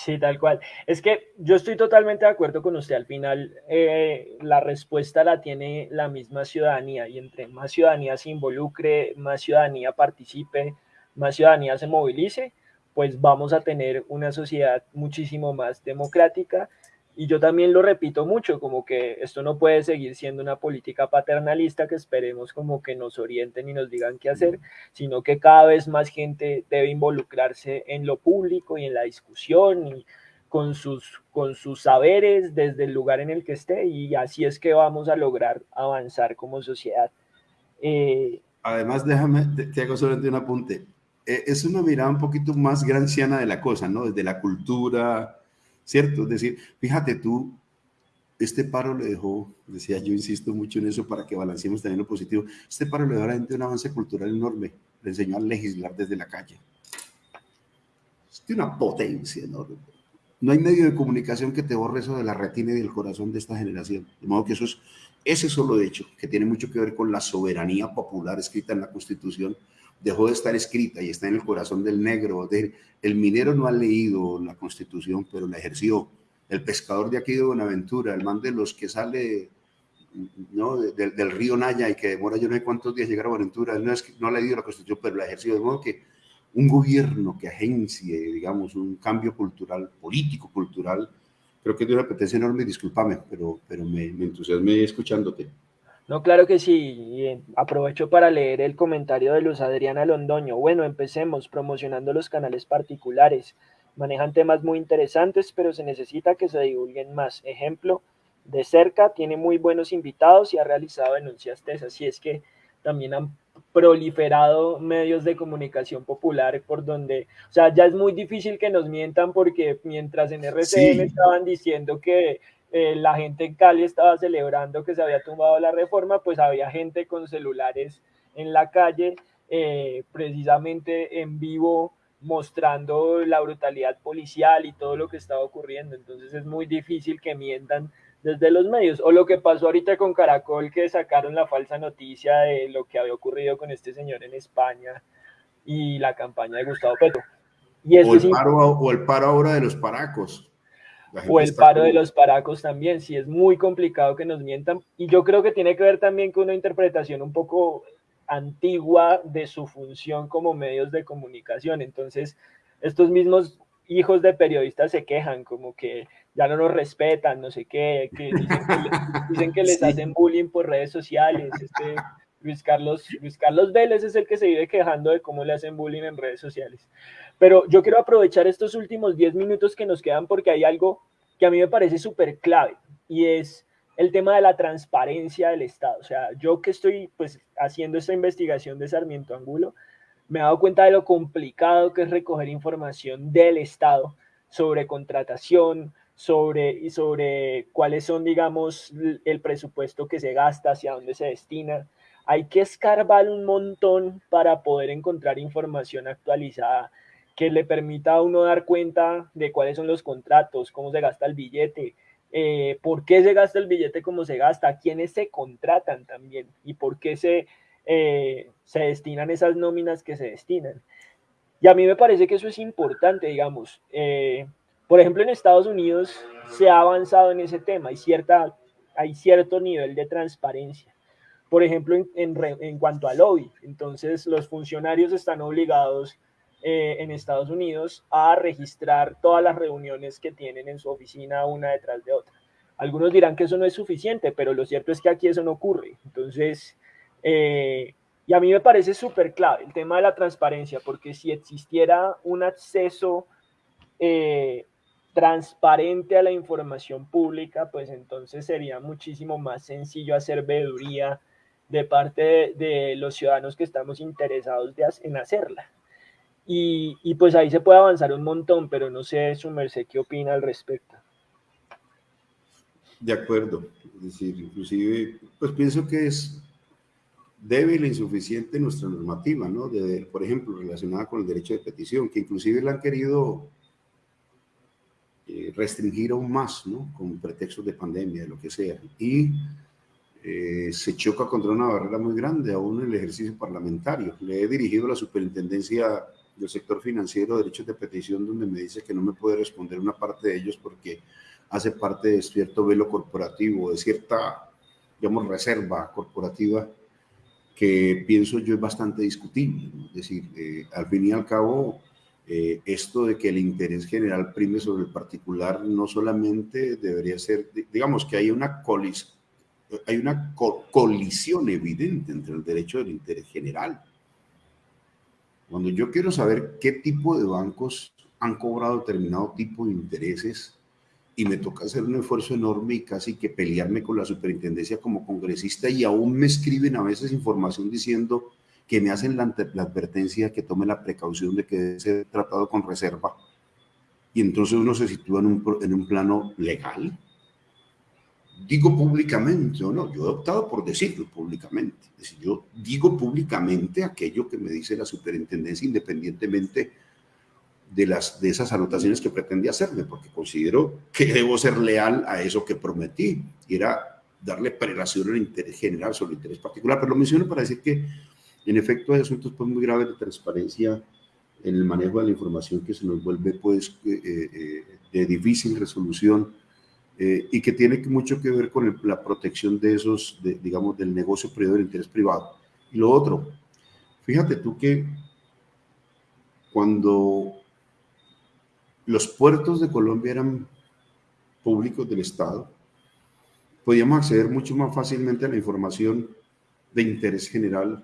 Sí, tal cual. Es que yo estoy totalmente de acuerdo con usted. Al final, eh, la respuesta la tiene la misma ciudadanía y entre más ciudadanía se involucre, más ciudadanía participe, más ciudadanía se movilice, pues vamos a tener una sociedad muchísimo más democrática y yo también lo repito mucho, como que esto no puede seguir siendo una política paternalista que esperemos como que nos orienten y nos digan qué hacer, sino que cada vez más gente debe involucrarse en lo público y en la discusión y con sus, con sus saberes desde el lugar en el que esté y así es que vamos a lograr avanzar como sociedad. Eh, Además, déjame, te, hago solamente un apunte. Eh, es una mirada un poquito más granciana de la cosa, ¿no? Desde la cultura, ¿cierto? Es decir, fíjate tú, este paro le dejó, decía yo insisto mucho en eso para que balanceemos también lo positivo, este paro le dejó a la gente un avance cultural enorme, le enseñó a legislar desde la calle. Tiene una potencia enorme. No hay medio de comunicación que te borre eso de la retina y del corazón de esta generación. De modo que eso es, ese solo hecho, que tiene mucho que ver con la soberanía popular escrita en la Constitución, dejó de estar escrita y está en el corazón del negro. el minero no ha leído la constitución, pero la ejerció. El pescador de aquí de Buenaventura, el man de los que sale ¿no? del río Naya y que demora yo no sé cuántos días llegar a Buenaventura, no, es, no ha leído la constitución, pero la ejerció. De modo que un gobierno que agencie, digamos, un cambio cultural, político, cultural, creo que es de una apetencia enorme, discúlpame, pero, pero me, me escuchándote. No, claro que sí. aprovecho para leer el comentario de Luz Adriana Londoño. Bueno, empecemos promocionando los canales particulares. Manejan temas muy interesantes, pero se necesita que se divulguen más. Ejemplo, de cerca tiene muy buenos invitados y ha realizado denuncias tesas. Así es que también han proliferado medios de comunicación popular por donde, o sea, ya es muy difícil que nos mientan porque mientras en RCN estaban diciendo que eh, la gente en Cali estaba celebrando que se había tumbado la reforma, pues había gente con celulares en la calle, eh, precisamente en vivo, mostrando la brutalidad policial y todo lo que estaba ocurriendo. Entonces es muy difícil que mientan desde los medios. O lo que pasó ahorita con Caracol, que sacaron la falsa noticia de lo que había ocurrido con este señor en España y la campaña de Gustavo Petro. Y o, el paro, o el paro ahora de los paracos o el paro de los paracos también, sí es muy complicado que nos mientan. Y yo creo que tiene que ver también con una interpretación un poco antigua de su función como medios de comunicación. Entonces, estos mismos hijos de periodistas se quejan, como que ya no nos respetan, no sé qué, que dicen que, les hacen bullying por redes sociales. Este, Luis Carlos, Luis Carlos Vélez es el que se vive quejando de cómo le hacen bullying en redes sociales. Pero yo quiero aprovechar estos últimos 10 minutos que nos quedan porque hay algo que a mí me parece súper clave y es el tema de la transparencia del Estado. O sea, yo que estoy pues haciendo esta investigación de Sarmiento Angulo, me he dado cuenta de lo complicado que es recoger información del Estado sobre contratación, sobre, y sobre cuáles son, digamos, el presupuesto que se gasta, hacia dónde se destina. Hay que escarbar un montón para poder encontrar información actualizada que le permita a uno dar cuenta de cuáles son los contratos, cómo se gasta el billete, eh, por qué se gasta el billete como se gasta, quiénes se contratan también y por qué se, eh, se destinan esas nóminas que se destinan. Y a mí me parece que eso es importante, digamos. Eh, por ejemplo, en Estados Unidos se ha avanzado en ese tema, hay, cierta, hay cierto nivel de transparencia. Por ejemplo, en, en, cuanto al lobby, entonces los funcionarios están obligados eh, en Estados Unidos a registrar todas las reuniones que tienen en su oficina una detrás de otra. Algunos dirán que eso no es suficiente, pero lo cierto es que aquí eso no ocurre. Entonces, eh, y a mí me parece súper clave el tema de la transparencia, porque si existiera un acceso eh, transparente a la información pública, pues entonces sería muchísimo más sencillo hacer veeduría de parte de, los ciudadanos que estamos interesados en hacerla. Y, pues ahí se puede avanzar un montón, pero no sé, su merced, ¿qué opina al respecto? De acuerdo, es decir, inclusive, pues pienso que es débil e insuficiente nuestra normativa, ¿no? Por ejemplo, relacionada con el derecho de petición, que inclusive la han querido eh, restringir aún más, ¿no? Con pretextos de pandemia, de lo que sea. Y eh, se choca contra una barrera muy grande aún en el ejercicio parlamentario. Le he dirigido a la superintendencia del sector financiero derechos de petición donde me dice que no me puede responder una parte de ellos porque hace parte de cierto velo corporativo, de cierta, digamos, reserva corporativa que pienso yo es bastante discutible. Es decir, eh, al fin y al cabo, eh, esto de que el interés general prime sobre el particular no solamente debería ser, digamos, que hay una colisión, hay una colisión evidente entre el derecho del interés general cuando yo quiero saber qué tipo de bancos han cobrado determinado tipo de intereses y me toca hacer un esfuerzo enorme y casi que pelearme con la superintendencia como congresista y aún me escriben a veces información diciendo que me hacen la, advertencia que tome la precaución de que debe ser tratado con reserva. Y entonces uno se sitúa en un, en un plano legal digo públicamente o no, yo he optado por decirlo públicamente. Es decir, yo digo públicamente aquello que me dice la superintendencia independientemente de, las, de esas anotaciones que pretendía hacerme, porque considero que debo ser leal a eso que prometí, y era darle prelación al interés general sobre el interés particular. Pero lo menciono para decir que, en efecto, hay asuntos pues, muy graves de transparencia en el manejo de la información que se nos vuelve pues, eh, eh, de difícil resolución eh, y que tiene mucho que ver con la protección de esos, digamos, del negocio privado, del interés privado. Y lo otro, fíjate tú que cuando los puertos de Colombia eran públicos del Estado, podíamos acceder mucho más fácilmente a la información de interés general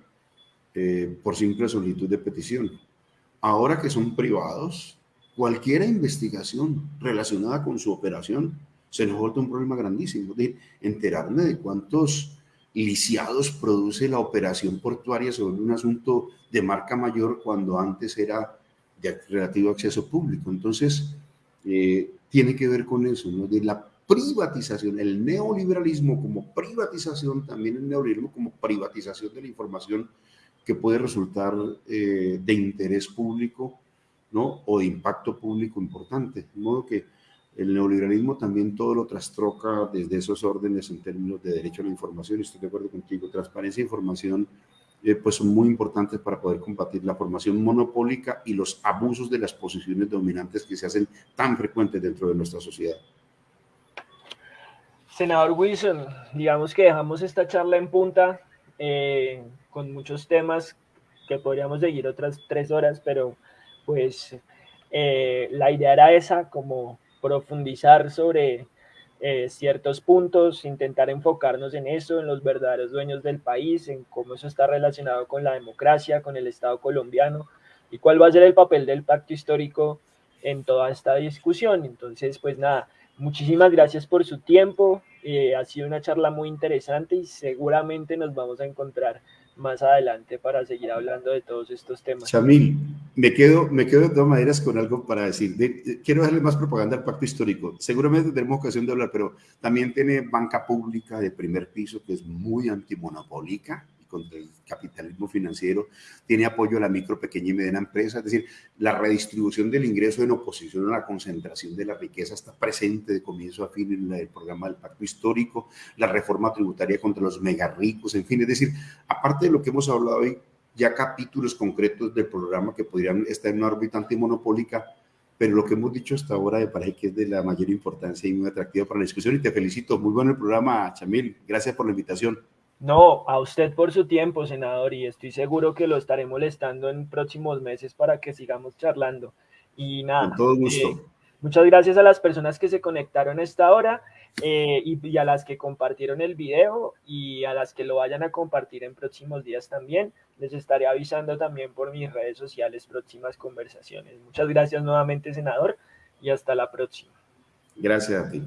eh, por simple solicitud de petición. Ahora que son privados, cualquier investigación relacionada con su operación se nos vuelve un problema grandísimo. De enterarme de cuántos lisiados produce la operación portuaria sobre un asunto de marca mayor cuando antes era de relativo acceso público. Entonces, eh, tiene que ver con eso, ¿no? de la privatización, el neoliberalismo como privatización, también el neoliberalismo como privatización de la información que puede resultar eh, de interés público ¿no? o de impacto público importante. De modo que el neoliberalismo también todo lo trastroca desde esos órdenes en términos de derecho a la información, estoy de acuerdo contigo, transparencia información eh, pues son muy importantes para poder combatir la formación monopólica y los abusos de las posiciones dominantes que se hacen tan frecuentes dentro de nuestra sociedad. Senador Wilson, digamos que dejamos esta charla en punta eh, con muchos temas que podríamos seguir otras tres horas, pero pues eh, la idea era esa, como profundizar sobre eh, ciertos puntos, intentar enfocarnos en eso, en los verdaderos dueños del país, en cómo eso está relacionado con la democracia, con el Estado colombiano y cuál va a ser el papel del pacto histórico en toda esta discusión. Entonces, pues nada, muchísimas gracias por su tiempo. Eh, ha sido una charla muy interesante y seguramente nos vamos a encontrar más adelante para seguir hablando de todos estos temas. Chamil, me quedo, me quedo de todas maneras con algo para decir. quiero darle más propaganda al pacto histórico. Seguramente tendremos ocasión de hablar, pero también tiene banca pública de primer piso que es muy antimonopólica contra el capitalismo financiero, tiene apoyo a la micro, pequeña y mediana empresa, es decir, la redistribución del ingreso en oposición a la concentración de la riqueza está presente de comienzo a fin en el programa del pacto histórico, la reforma tributaria contra los mega ricos, en fin, es decir, aparte de lo que hemos hablado hoy, ya capítulos concretos del programa que podrían estar en una órbita antimonopólica, pero lo que hemos dicho hasta ahora me parece que es de la mayor importancia y muy atractivo para la discusión y te felicito. Muy bueno el programa, Chamil. Gracias por la invitación. No, a usted por su tiempo, senador, y estoy seguro que lo estaré molestando en próximos meses para que sigamos charlando. Y nada. Con todo gusto. Eh, muchas gracias a las personas que se conectaron a esta hora eh, y, y, a las que compartieron el video y a las que lo vayan a compartir en próximos días también. Les estaré avisando también por mis redes sociales próximas conversaciones. Muchas gracias nuevamente, senador, y hasta la próxima. Gracias a ti.